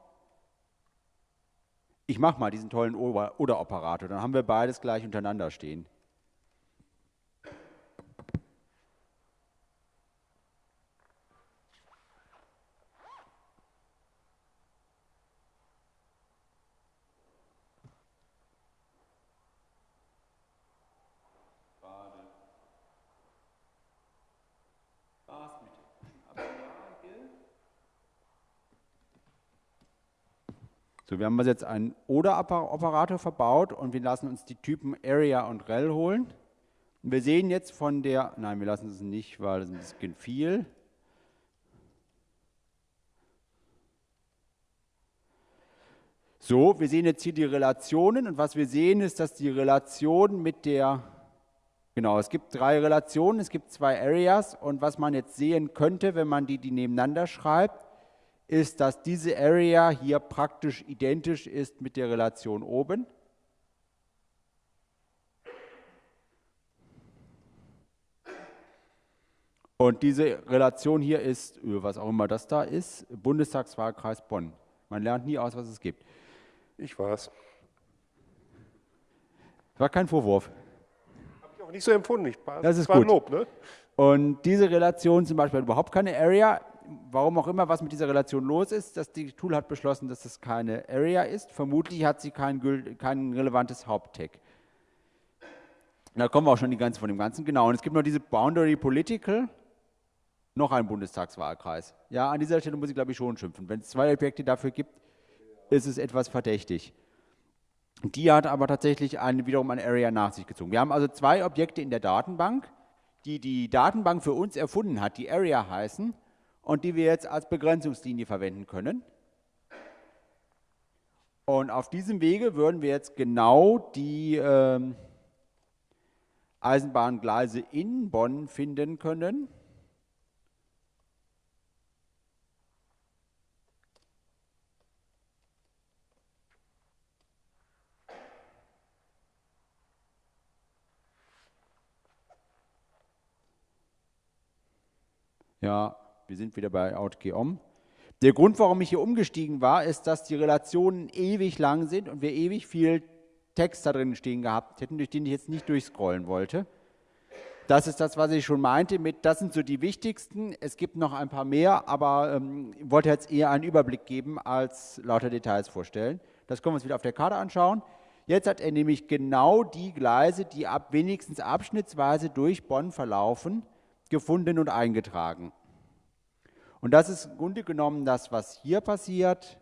Ich mache mal diesen tollen Oder-Operator, dann haben wir beides gleich untereinander stehen. Wir haben also jetzt einen Oder-Operator verbaut und wir lassen uns die Typen Area und Rel holen. Wir sehen jetzt von der, nein, wir lassen es nicht, weil es ein bisschen viel. So, wir sehen jetzt hier die Relationen und was wir sehen ist, dass die Relation mit der, genau, es gibt drei Relationen, es gibt zwei Areas und was man jetzt sehen könnte, wenn man die, die nebeneinander schreibt, ist, dass diese Area hier praktisch identisch ist mit der Relation oben. Und diese Relation hier ist, was auch immer das da ist, Bundestagswahlkreis Bonn. Man lernt nie aus, was es gibt. Ich weiß. War kein Vorwurf. Habe ich auch nicht so empfunden. Ich war, das ist war gut. Lob, ne? Und diese Relation zum Beispiel hat überhaupt keine Area warum auch immer, was mit dieser Relation los ist, dass die Tool hat beschlossen, dass das keine Area ist. Vermutlich hat sie kein, kein relevantes Haupttag. Da kommen wir auch schon die ganze von dem Ganzen. Genau, und es gibt noch diese Boundary Political, noch ein Bundestagswahlkreis. Ja, an dieser Stelle muss ich, glaube ich, schon schimpfen. Wenn es zwei Objekte dafür gibt, ist es etwas verdächtig. Die hat aber tatsächlich eine, wiederum eine Area nach sich gezogen. Wir haben also zwei Objekte in der Datenbank, die die Datenbank für uns erfunden hat, die Area heißen und die wir jetzt als Begrenzungslinie verwenden können. Und auf diesem Wege würden wir jetzt genau die ähm, Eisenbahngleise in Bonn finden können. Ja, wir sind wieder bei OutGeom. Der Grund, warum ich hier umgestiegen war, ist, dass die Relationen ewig lang sind und wir ewig viel Text da drin stehen gehabt hätten, durch den ich jetzt nicht durchscrollen wollte. Das ist das, was ich schon meinte mit, das sind so die wichtigsten. Es gibt noch ein paar mehr, aber ähm, ich wollte jetzt eher einen Überblick geben, als lauter Details vorstellen. Das können wir uns wieder auf der Karte anschauen. Jetzt hat er nämlich genau die Gleise, die ab, wenigstens abschnittsweise durch Bonn verlaufen, gefunden und eingetragen. Und das ist im Grunde genommen das, was hier passiert.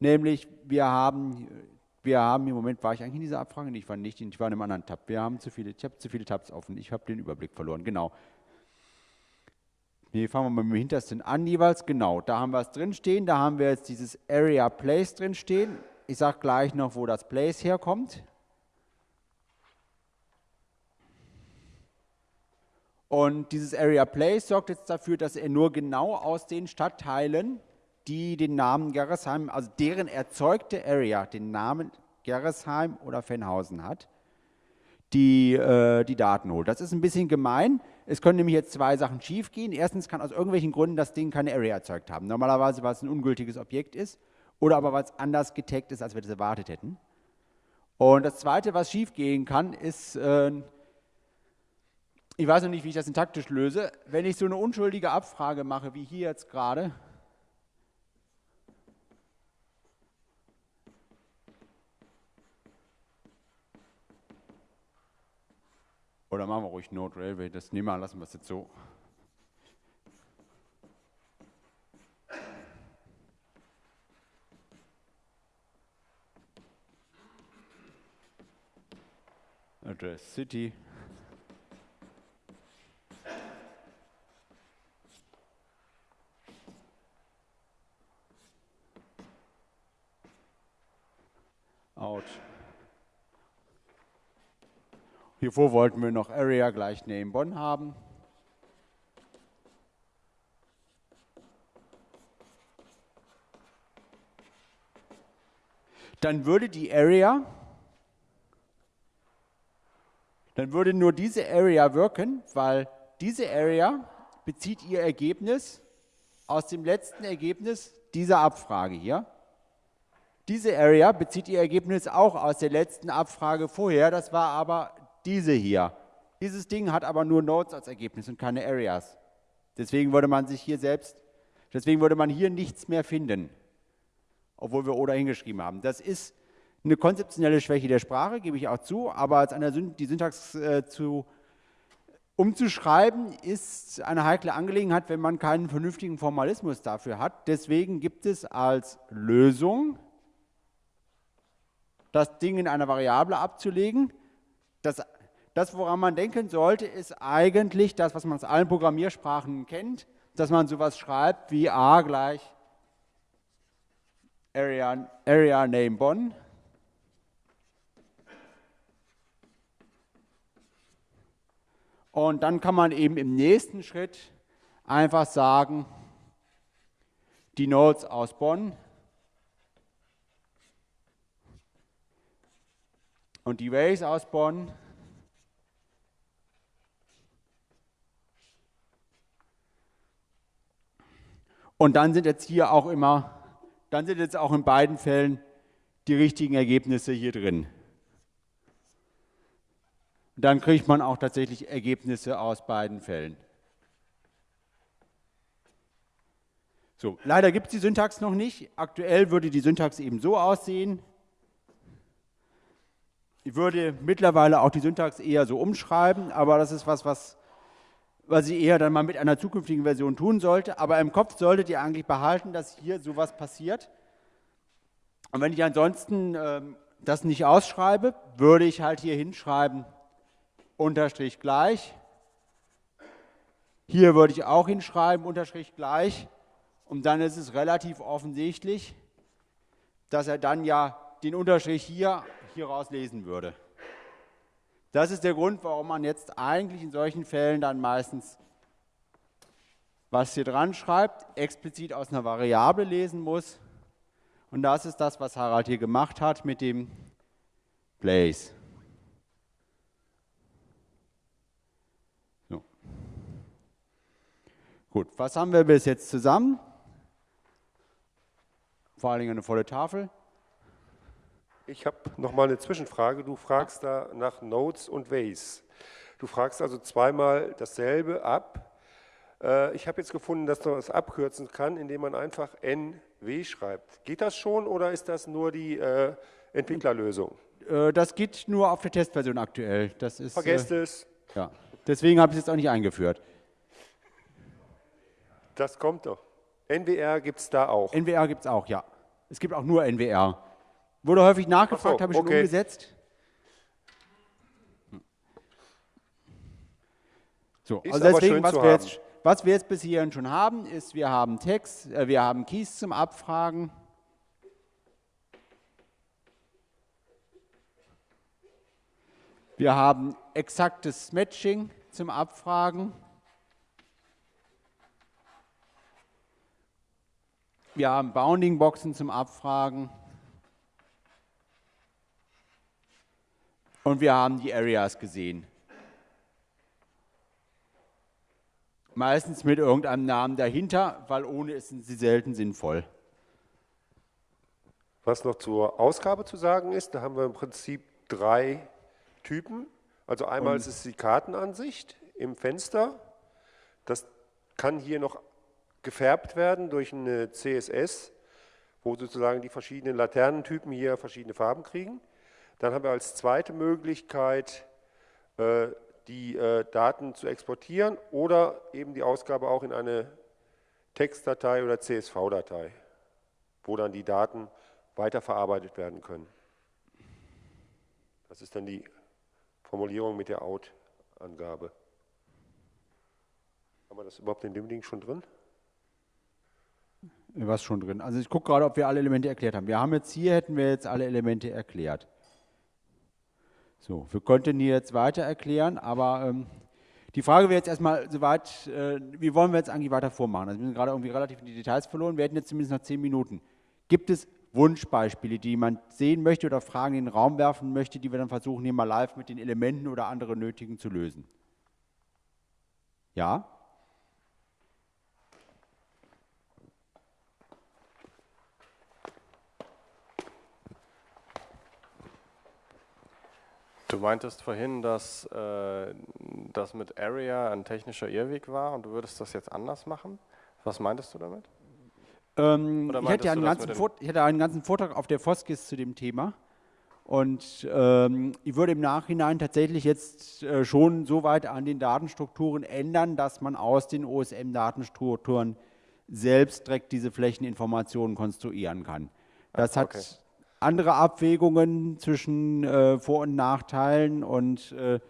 Nämlich, wir haben, wir haben im Moment, war ich eigentlich in dieser Abfrage? Ich war nicht, ich war in einem anderen Tab. Wir haben zu viele, ich habe zu viele Tabs offen. Ich habe den Überblick verloren, genau. Hier fangen wir mal mit dem hintersten an jeweils. Genau, da haben wir es drin stehen. Da haben wir jetzt dieses Area Place drin stehen. Ich sage gleich noch, wo das Place herkommt. Und dieses Area Place sorgt jetzt dafür, dass er nur genau aus den Stadtteilen, die den Namen Gerresheim, also deren erzeugte Area den Namen Gerresheim oder Fennhausen hat, die äh, die Daten holt. Das ist ein bisschen gemein. Es können nämlich jetzt zwei Sachen schiefgehen. Erstens kann aus irgendwelchen Gründen das Ding keine Area erzeugt haben. Normalerweise, weil es ein ungültiges Objekt ist oder aber weil es anders getaggt ist, als wir das erwartet hätten. Und das Zweite, was schiefgehen kann, ist, äh, ich weiß noch nicht, wie ich das syntaktisch löse, wenn ich so eine unschuldige Abfrage mache, wie hier jetzt gerade, Oder machen wir ruhig Node Railway, das nehmen wir, lassen wir es jetzt so. Address City. Out. Hiervor wollten wir noch Area gleich name Bonn haben. Dann würde die Area, dann würde nur diese Area wirken, weil diese Area bezieht ihr Ergebnis aus dem letzten Ergebnis dieser Abfrage hier. Diese Area bezieht ihr Ergebnis auch aus der letzten Abfrage vorher, das war aber diese hier. Dieses Ding hat aber nur Nodes als Ergebnis und keine Areas. Deswegen würde man sich hier selbst, deswegen würde man hier nichts mehr finden, obwohl wir oder hingeschrieben haben. Das ist eine konzeptionelle Schwäche der Sprache, gebe ich auch zu, aber als eine, die Syntax äh, zu, umzuschreiben ist eine heikle Angelegenheit, wenn man keinen vernünftigen Formalismus dafür hat. Deswegen gibt es als Lösung, das Ding in einer Variable abzulegen. Das das, woran man denken sollte, ist eigentlich das, was man aus allen Programmiersprachen kennt, dass man sowas schreibt wie a gleich Area, Area Name Bonn. Und dann kann man eben im nächsten Schritt einfach sagen, die Nodes aus Bonn und die Ways aus Bonn Und dann sind jetzt hier auch immer, dann sind jetzt auch in beiden Fällen die richtigen Ergebnisse hier drin. Dann kriegt man auch tatsächlich Ergebnisse aus beiden Fällen. So, leider gibt es die Syntax noch nicht. Aktuell würde die Syntax eben so aussehen. Ich würde mittlerweile auch die Syntax eher so umschreiben, aber das ist was, was was ich eher dann mal mit einer zukünftigen Version tun sollte. Aber im Kopf solltet ihr eigentlich behalten, dass hier sowas passiert. Und wenn ich ansonsten ähm, das nicht ausschreibe, würde ich halt hier hinschreiben, Unterstrich gleich. Hier würde ich auch hinschreiben, Unterstrich gleich. Und dann ist es relativ offensichtlich, dass er dann ja den Unterstrich hier, hier rauslesen würde. Das ist der Grund, warum man jetzt eigentlich in solchen Fällen dann meistens, was hier dran schreibt, explizit aus einer Variable lesen muss. Und das ist das, was Harald hier gemacht hat mit dem Place. So. Gut, was haben wir bis jetzt zusammen? Vor allen Dingen eine volle Tafel. Ich habe noch mal eine Zwischenfrage. Du fragst da nach Nodes und Ways. Du fragst also zweimal dasselbe ab. Äh, ich habe jetzt gefunden, dass man das abkürzen kann, indem man einfach NW schreibt. Geht das schon oder ist das nur die äh, Entwicklerlösung? Äh, das geht nur auf der Testversion aktuell. Das ist, Vergesst es. Ja. Deswegen habe ich es jetzt auch nicht eingeführt. Das kommt doch. NWR gibt es da auch. NWR gibt es auch, ja. Es gibt auch nur NWR. Wurde häufig nachgefragt, so, habe ich okay. schon umgesetzt. So, ist also deswegen, was wir, jetzt, was wir, jetzt, bis hierhin schon haben, ist, wir haben Text, äh, wir haben Keys zum Abfragen. Wir haben exaktes Matching zum Wir haben Bounding-Boxen zum Abfragen. Und wir haben die Areas gesehen. Meistens mit irgendeinem Namen dahinter, weil ohne ist sie selten sinnvoll. Was noch zur Ausgabe zu sagen ist, da haben wir im Prinzip drei Typen. Also einmal Und ist es die Kartenansicht im Fenster. Das kann hier noch gefärbt werden durch eine CSS, wo sozusagen die verschiedenen Laternentypen hier verschiedene Farben kriegen. Dann haben wir als zweite Möglichkeit äh, die äh, Daten zu exportieren oder eben die Ausgabe auch in eine Textdatei oder CSV-Datei, wo dann die Daten weiterverarbeitet werden können. Das ist dann die Formulierung mit der Out-Angabe. Haben wir das überhaupt in dem Ding schon drin? Was schon drin? Also ich gucke gerade, ob wir alle Elemente erklärt haben. Wir haben jetzt hier, hätten wir jetzt alle Elemente erklärt. So, wir könnten hier jetzt weiter erklären, aber ähm, die Frage wäre jetzt erstmal soweit, äh, wie wollen wir jetzt eigentlich weiter vormachen? Also wir sind gerade irgendwie relativ in die Details verloren, wir hätten jetzt zumindest noch zehn Minuten. Gibt es Wunschbeispiele, die jemand sehen möchte oder Fragen in den Raum werfen möchte, die wir dann versuchen, hier mal live mit den Elementen oder anderen nötigen zu lösen? Ja? Du meintest vorhin, dass äh, das mit Area ein technischer Irrweg war und du würdest das jetzt anders machen. Was meintest du damit? Ähm, ich, hatte einen ganzen ich hatte einen ganzen Vortrag auf der Foskis zu dem Thema. Und ähm, ich würde im Nachhinein tatsächlich jetzt äh, schon so weit an den Datenstrukturen ändern, dass man aus den OSM-Datenstrukturen selbst direkt diese Flächeninformationen konstruieren kann. Das hat okay andere Abwägungen zwischen äh, Vor- und Nachteilen und äh,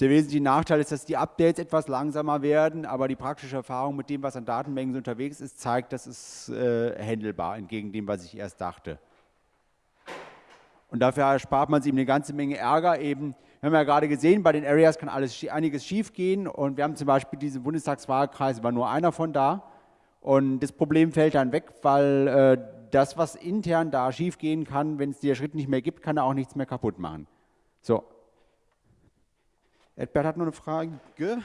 der wesentliche Nachteil ist, dass die Updates etwas langsamer werden, aber die praktische Erfahrung mit dem, was an Datenmengen unterwegs ist, zeigt, das ist äh, handelbar, entgegen dem, was ich erst dachte. Und dafür erspart man sich eine ganze Menge Ärger. Eben, wir haben ja gerade gesehen, bei den Areas kann alles, einiges schief gehen und wir haben zum Beispiel diesen Bundestagswahlkreis, war nur einer von da. Und das Problem fällt dann weg, weil äh, das, was intern da schiefgehen kann, wenn es der Schritt nicht mehr gibt, kann er auch nichts mehr kaputt machen. So. Edbert hat noch eine Frage. Äh,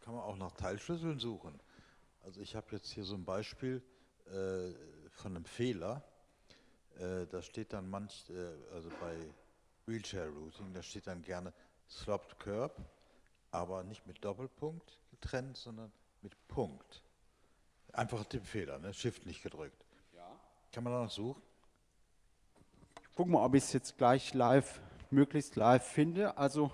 kann man auch nach Teilschlüsseln suchen? Also ich habe jetzt hier so ein Beispiel äh, von einem Fehler. Äh, da steht dann manch, äh, also bei Wheelchair Routing, da steht dann gerne Slopped Curb, aber nicht mit Doppelpunkt getrennt, sondern mit Punkt. Einfach Tippfehler, ne? Shift nicht gedrückt. Ja. Kann man da noch suchen? Ich gucke mal, ob ich es jetzt gleich live, möglichst live finde. Also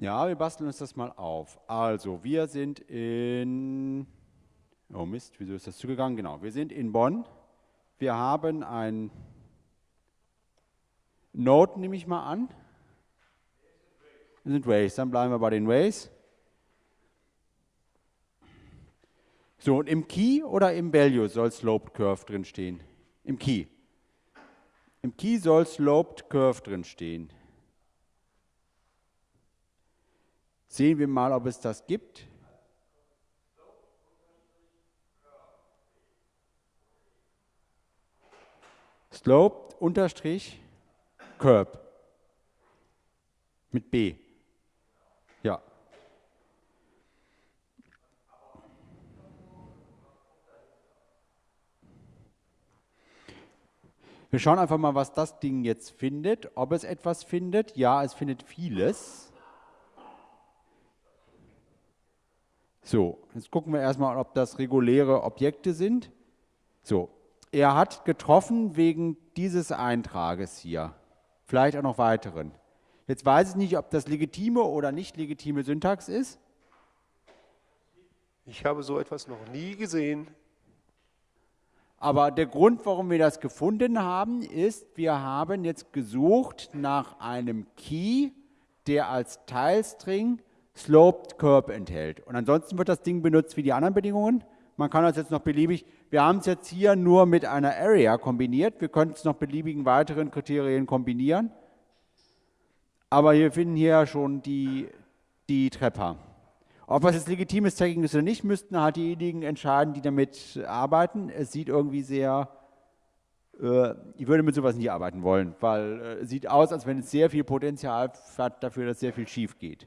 Ja, wir basteln uns das mal auf. Also, wir sind in, oh Mist, wieso ist das zugegangen? Genau, wir sind in Bonn. Wir haben ein Node, nehme ich mal an. Sind Ways. Dann bleiben wir bei den Ways. So, und im Key oder im Value soll Sloped Curve drin stehen? Im Key. Im Key soll Sloped Curve drin stehen. Sehen wir mal, ob es das gibt. Sloped unterstrich Curb mit B. Wir schauen einfach mal, was das Ding jetzt findet, ob es etwas findet. Ja, es findet vieles. So, jetzt gucken wir erstmal, ob das reguläre Objekte sind. So, er hat getroffen wegen dieses Eintrages hier, vielleicht auch noch weiteren. Jetzt weiß ich nicht, ob das legitime oder nicht legitime Syntax ist. Ich habe so etwas noch nie gesehen. Aber der Grund, warum wir das gefunden haben, ist, wir haben jetzt gesucht nach einem Key, der als Teilstring Sloped Curb enthält. Und ansonsten wird das Ding benutzt wie die anderen Bedingungen. Man kann das jetzt noch beliebig, wir haben es jetzt hier nur mit einer Area kombiniert, wir können es noch beliebigen weiteren Kriterien kombinieren. Aber wir finden hier schon die, die Treppe. Ob was jetzt legitimes Tagging ist oder nicht, müssten halt diejenigen entscheiden, die damit arbeiten. Es sieht irgendwie sehr, äh, ich würde mit sowas nie arbeiten wollen, weil äh, es sieht aus, als wenn es sehr viel Potenzial hat dafür, dass sehr viel schief geht.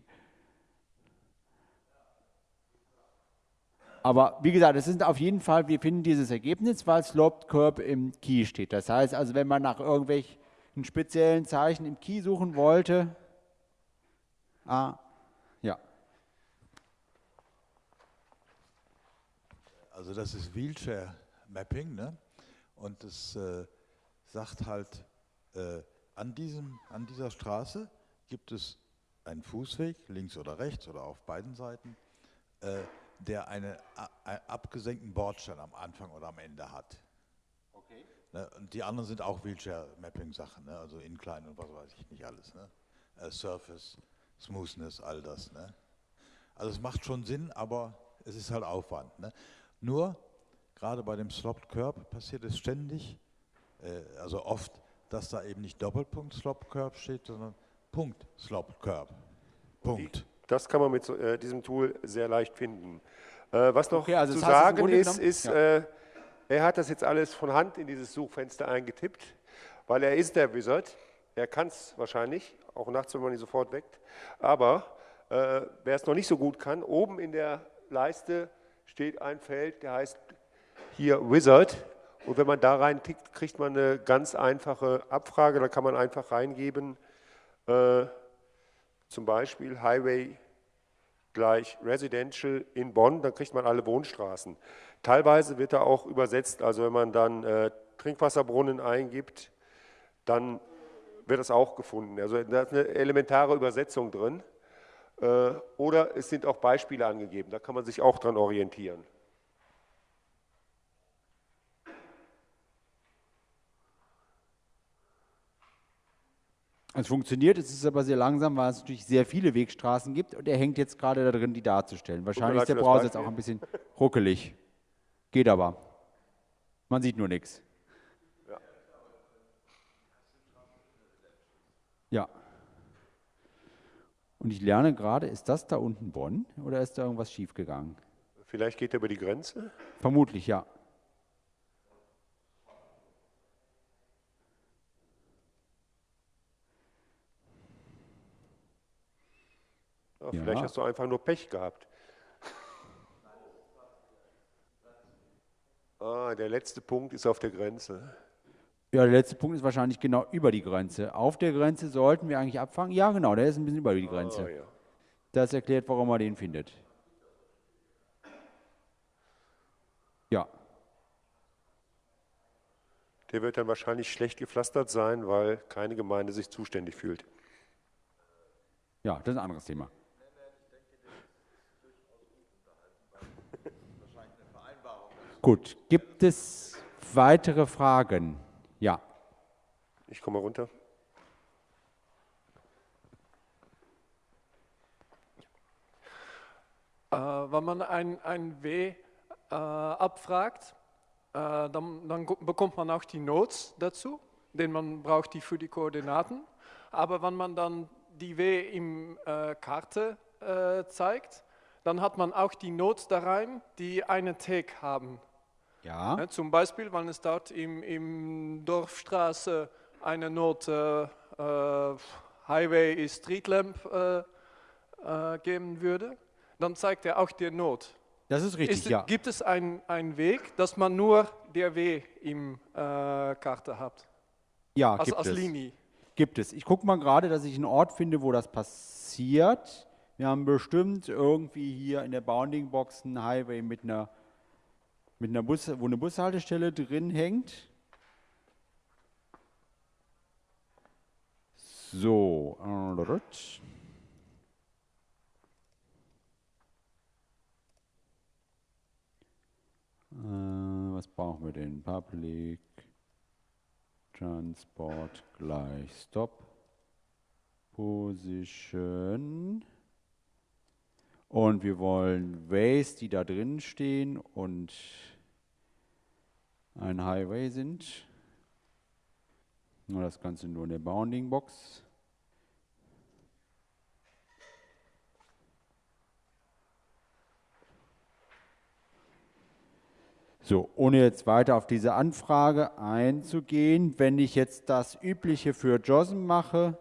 Aber wie gesagt, es ist auf jeden Fall, wir finden dieses Ergebnis, weil Sloped Curb im Key steht. Das heißt also, wenn man nach irgendwelchen speziellen Zeichen im Key suchen wollte, ah, ja. Also das ist Wheelchair Mapping, ne? Und es äh, sagt halt, äh, an, diesem, an dieser Straße gibt es einen Fußweg, links oder rechts oder auf beiden Seiten, äh, der eine, einen abgesenkten Bordstein am Anfang oder am Ende hat. Okay. Ne, und die anderen sind auch Wheelchair-Mapping-Sachen, ne? also Incline und was weiß ich nicht alles. Ne? Uh, Surface, Smoothness, all das. Ne? Also es macht schon Sinn, aber es ist halt Aufwand. Ne? Nur, gerade bei dem Slopped Curb passiert es ständig, äh, also oft, dass da eben nicht Doppelpunkt Slopped Curb steht, sondern Punkt Slopped Curb. Punkt. Das kann man mit so, äh, diesem Tool sehr leicht finden. Äh, was noch okay, also zu sagen ist, ist ja. äh, er hat das jetzt alles von Hand in dieses Suchfenster eingetippt, weil er ist der Wizard. Er kann es wahrscheinlich, auch nachts, wenn man ihn sofort weckt. Aber äh, wer es noch nicht so gut kann, oben in der Leiste steht ein Feld, der heißt hier Wizard. Und wenn man da rein tickt, kriegt man eine ganz einfache Abfrage. Da kann man einfach reingeben, äh, zum Beispiel Highway gleich Residential in Bonn, dann kriegt man alle Wohnstraßen. Teilweise wird da auch übersetzt, also wenn man dann äh, Trinkwasserbrunnen eingibt, dann wird das auch gefunden. Also da ist eine elementare Übersetzung drin. Äh, oder es sind auch Beispiele angegeben, da kann man sich auch dran orientieren. Es funktioniert, es ist aber sehr langsam, weil es natürlich sehr viele Wegstraßen gibt und er hängt jetzt gerade da drin, die darzustellen. Wahrscheinlich ist der Browser jetzt auch ein bisschen ruckelig. Geht aber. Man sieht nur nichts. Ja. ja. Und ich lerne gerade, ist das da unten Bonn oder ist da irgendwas schiefgegangen? Vielleicht geht er über die Grenze? Vermutlich, ja. Ja, vielleicht ja. hast du einfach nur Pech gehabt. Ah, der letzte Punkt ist auf der Grenze. Ja, der letzte Punkt ist wahrscheinlich genau über die Grenze. Auf der Grenze sollten wir eigentlich abfangen. Ja, genau, der ist ein bisschen über die Grenze. Ah, ja. Das erklärt, warum man den findet. Ja. Der wird dann wahrscheinlich schlecht gepflastert sein, weil keine Gemeinde sich zuständig fühlt. Ja, das ist ein anderes Thema. Gut, gibt es weitere Fragen? Ja. Ich komme runter. Äh, wenn man ein, ein W äh, abfragt, äh, dann, dann, bekommt man auch die Notes dazu, denn man braucht die für die Koordinaten. Aber wenn man dann die W im äh, Karte äh, zeigt, dann hat man auch die Notes da rein, die einen Tag haben. Ja. ja. zum Beispiel, wenn es dort im, im Dorfstraße eine Note äh, Highway Street Lamp äh, äh, geben würde, dann zeigt er auch die Not. Das ist richtig, ist, ja. Gibt es einen Weg, dass man nur der W im äh, Karte hat? Ja, als, gibt als es. Linie. Gibt es. Ich gucke mal gerade, dass ich einen Ort finde, wo das passiert. Wir haben bestimmt irgendwie hier in der Bounding Box einen Highway mit einer mit einer Bus, wo eine Bushaltestelle drin hängt. So. Äh, was brauchen wir denn? Public Transport gleich Stop Position. Und wir wollen Ways, die da drin stehen und ein Highway sind. Nur das Ganze nur in der Bounding Box. So, ohne jetzt weiter auf diese Anfrage einzugehen, wenn ich jetzt das Übliche für JOSM mache,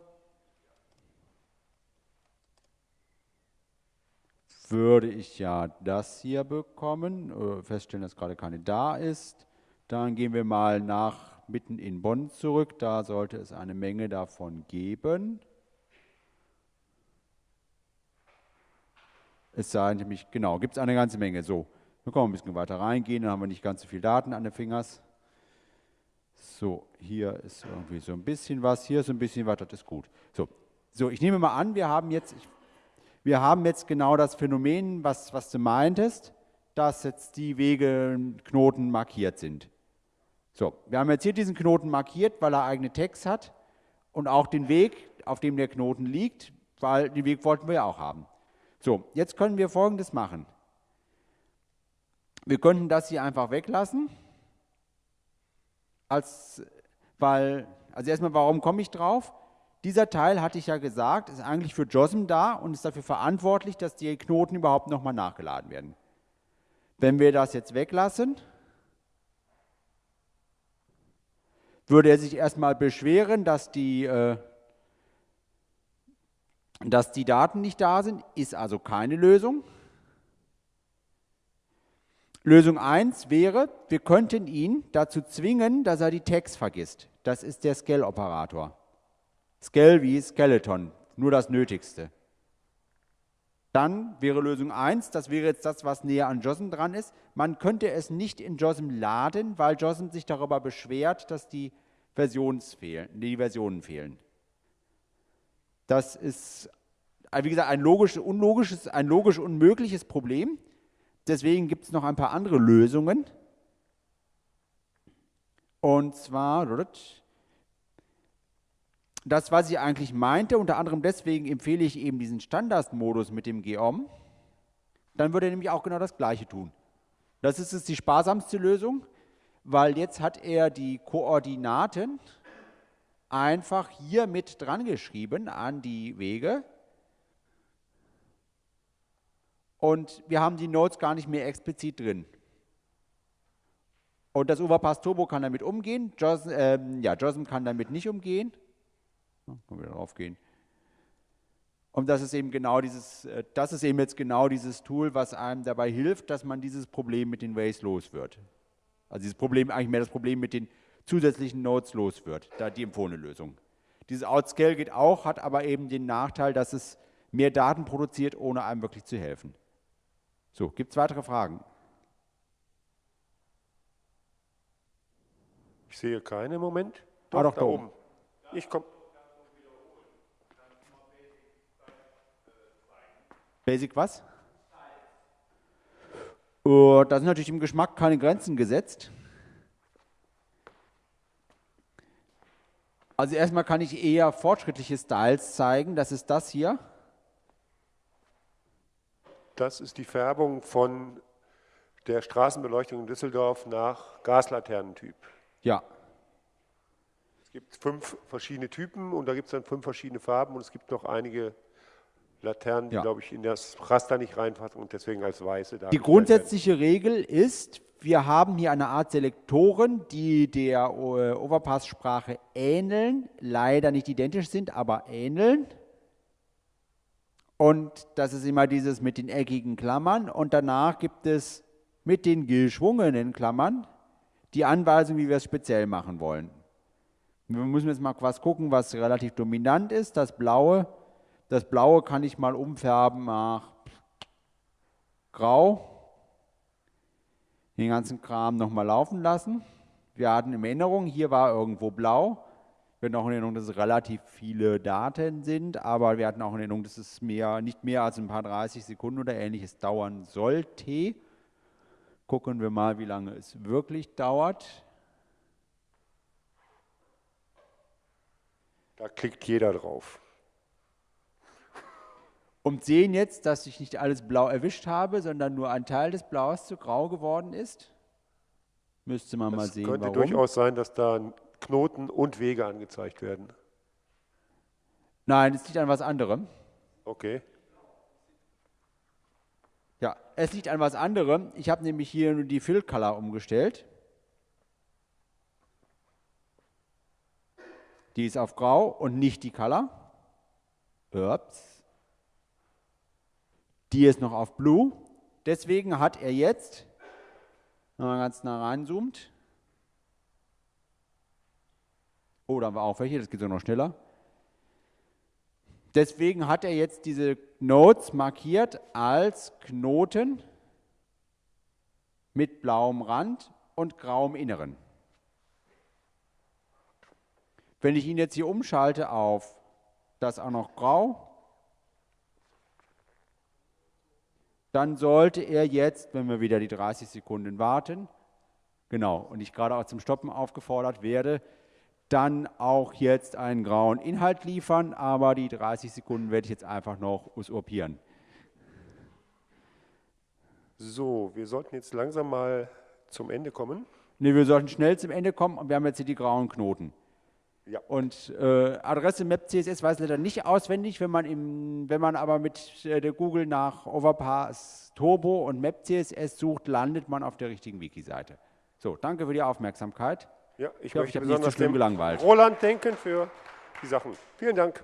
würde ich ja das hier bekommen, äh, feststellen, dass gerade keine da ist. Dann gehen wir mal nach mitten in Bonn zurück, da sollte es eine Menge davon geben. Es sei nämlich, genau, gibt es eine ganze Menge. So, wir können ein bisschen weiter reingehen, dann haben wir nicht ganz so viele Daten an den Fingers. So, hier ist irgendwie so ein bisschen was, hier ist ein bisschen was, das ist gut. So, so ich nehme mal an, wir haben jetzt, wir haben jetzt genau das Phänomen, was, was du meintest, dass jetzt die Wegeknoten markiert sind. So, wir haben jetzt hier diesen Knoten markiert, weil er eigene Tags hat und auch den Weg, auf dem der Knoten liegt, weil den Weg wollten wir ja auch haben. So, jetzt können wir folgendes machen. Wir könnten das hier einfach weglassen, als, weil, also erstmal, warum komme ich drauf? Dieser Teil, hatte ich ja gesagt, ist eigentlich für JOSM da und ist dafür verantwortlich, dass die Knoten überhaupt nochmal nachgeladen werden. Wenn wir das jetzt weglassen, würde er sich erstmal beschweren, dass die, äh, dass die Daten nicht da sind, ist also keine Lösung. Lösung 1 wäre, wir könnten ihn dazu zwingen, dass er die Tags vergisst. Das ist der Scale-Operator. Skell wie Skeleton, nur das Nötigste. Dann wäre Lösung 1, das wäre jetzt das, was näher an JOSM dran ist. Man könnte es nicht in JOSM laden, weil JOSM sich darüber beschwert, dass die, Versions fehlen, die Versionen fehlen. Das ist, wie gesagt, ein logisch, unlogisches, ein logisch unmögliches Problem. Deswegen gibt es noch ein paar andere Lösungen. Und zwar, das, was ich eigentlich meinte, unter anderem deswegen empfehle ich eben diesen Standardmodus mit dem GEOM, dann würde er nämlich auch genau das Gleiche tun. Das ist jetzt die sparsamste Lösung, weil jetzt hat er die Koordinaten einfach hier mit dran geschrieben an die Wege. Und wir haben die Nodes gar nicht mehr explizit drin. Und das Overpass Turbo kann damit umgehen, JOSM, äh, ja, JOSM kann damit nicht umgehen. Können wir darauf gehen. Und das ist eben genau dieses, äh, das ist eben jetzt genau dieses Tool, was einem dabei hilft, dass man dieses Problem mit den Ways los wird. Also dieses Problem, eigentlich mehr das Problem mit den zusätzlichen Nodes los wird, da die empfohlene Lösung. Dieses Outscale geht auch, hat aber eben den Nachteil, dass es mehr Daten produziert, ohne einem wirklich zu helfen. So, gibt es weitere Fragen? Ich sehe keine im Moment. Doch, ah, doch da, oben. oben. Ich komme. Basic was? Uh, da sind natürlich im Geschmack keine Grenzen gesetzt. Also erstmal kann ich eher fortschrittliche Styles zeigen. Das ist das hier. Das ist die Färbung von der Straßenbeleuchtung in Düsseldorf nach Gaslaternentyp. Ja. Es gibt fünf verschiedene Typen und da gibt es dann fünf verschiedene Farben und es gibt noch einige Laternen, die, ja. glaube ich, in das Raster nicht reinpassen und deswegen als weiße da. Die grundsätzliche Regel ist, wir haben hier eine Art Selektoren, die der äh, Overpass-Sprache ähneln, leider nicht identisch sind, aber ähneln. Und das ist immer dieses mit den eckigen Klammern. Und danach gibt es mit den geschwungenen Klammern die Anweisung, wie wir es speziell machen wollen. Wir müssen jetzt mal was gucken, was relativ dominant ist. Das blaue das Blaue kann ich mal umfärben nach Grau. Den ganzen Kram nochmal laufen lassen. Wir hatten in Erinnerung, hier war irgendwo blau. Wir hatten auch in Erinnerung, dass es relativ viele Daten sind, aber wir hatten auch in Erinnerung, dass es mehr, nicht mehr als ein paar 30 Sekunden oder ähnliches dauern sollte. Gucken wir mal, wie lange es wirklich dauert. Da klickt jeder drauf und sehen jetzt, dass ich nicht alles blau erwischt habe, sondern nur ein Teil des Blaues zu grau geworden ist? Müsste man das mal sehen, könnte warum. durchaus sein, dass da Knoten und Wege angezeigt werden. Nein, es liegt an was anderem. Okay. Ja, es liegt an was anderem. Ich habe nämlich hier nur die Fill Color umgestellt. Die ist auf Grau und nicht die Color. Ups. Die ist noch auf Blue. Deswegen hat er jetzt, wenn man ganz nah reinzoomt, oh, da wir auch welche, das geht so noch schneller. Deswegen hat er jetzt diese Nodes markiert als Knoten mit blauem Rand und grauem Inneren. Wenn ich ihn jetzt hier umschalte auf das auch noch grau, dann sollte er jetzt, wenn wir wieder die 30 Sekunden warten, genau, und ich gerade auch zum Stoppen aufgefordert werde, dann auch jetzt einen grauen Inhalt liefern, aber die 30 Sekunden werde ich jetzt einfach noch usurpieren. So, wir sollten jetzt langsam mal zum Ende kommen. Ne, wir sollten schnell zum Ende kommen und wir haben jetzt hier die grauen Knoten. Ja. Und äh, Adresse Map CSS weiß leider nicht auswendig, wenn man, im, wenn man aber mit äh, der Google nach Overpass Turbo und Map CSS sucht, landet man auf der richtigen Wiki-Seite. So, danke für die Aufmerksamkeit. Ja, ich, ich hoffe, ich besonders nicht so schlimm gelangweilt. Roland denken für die Sachen. Vielen Dank.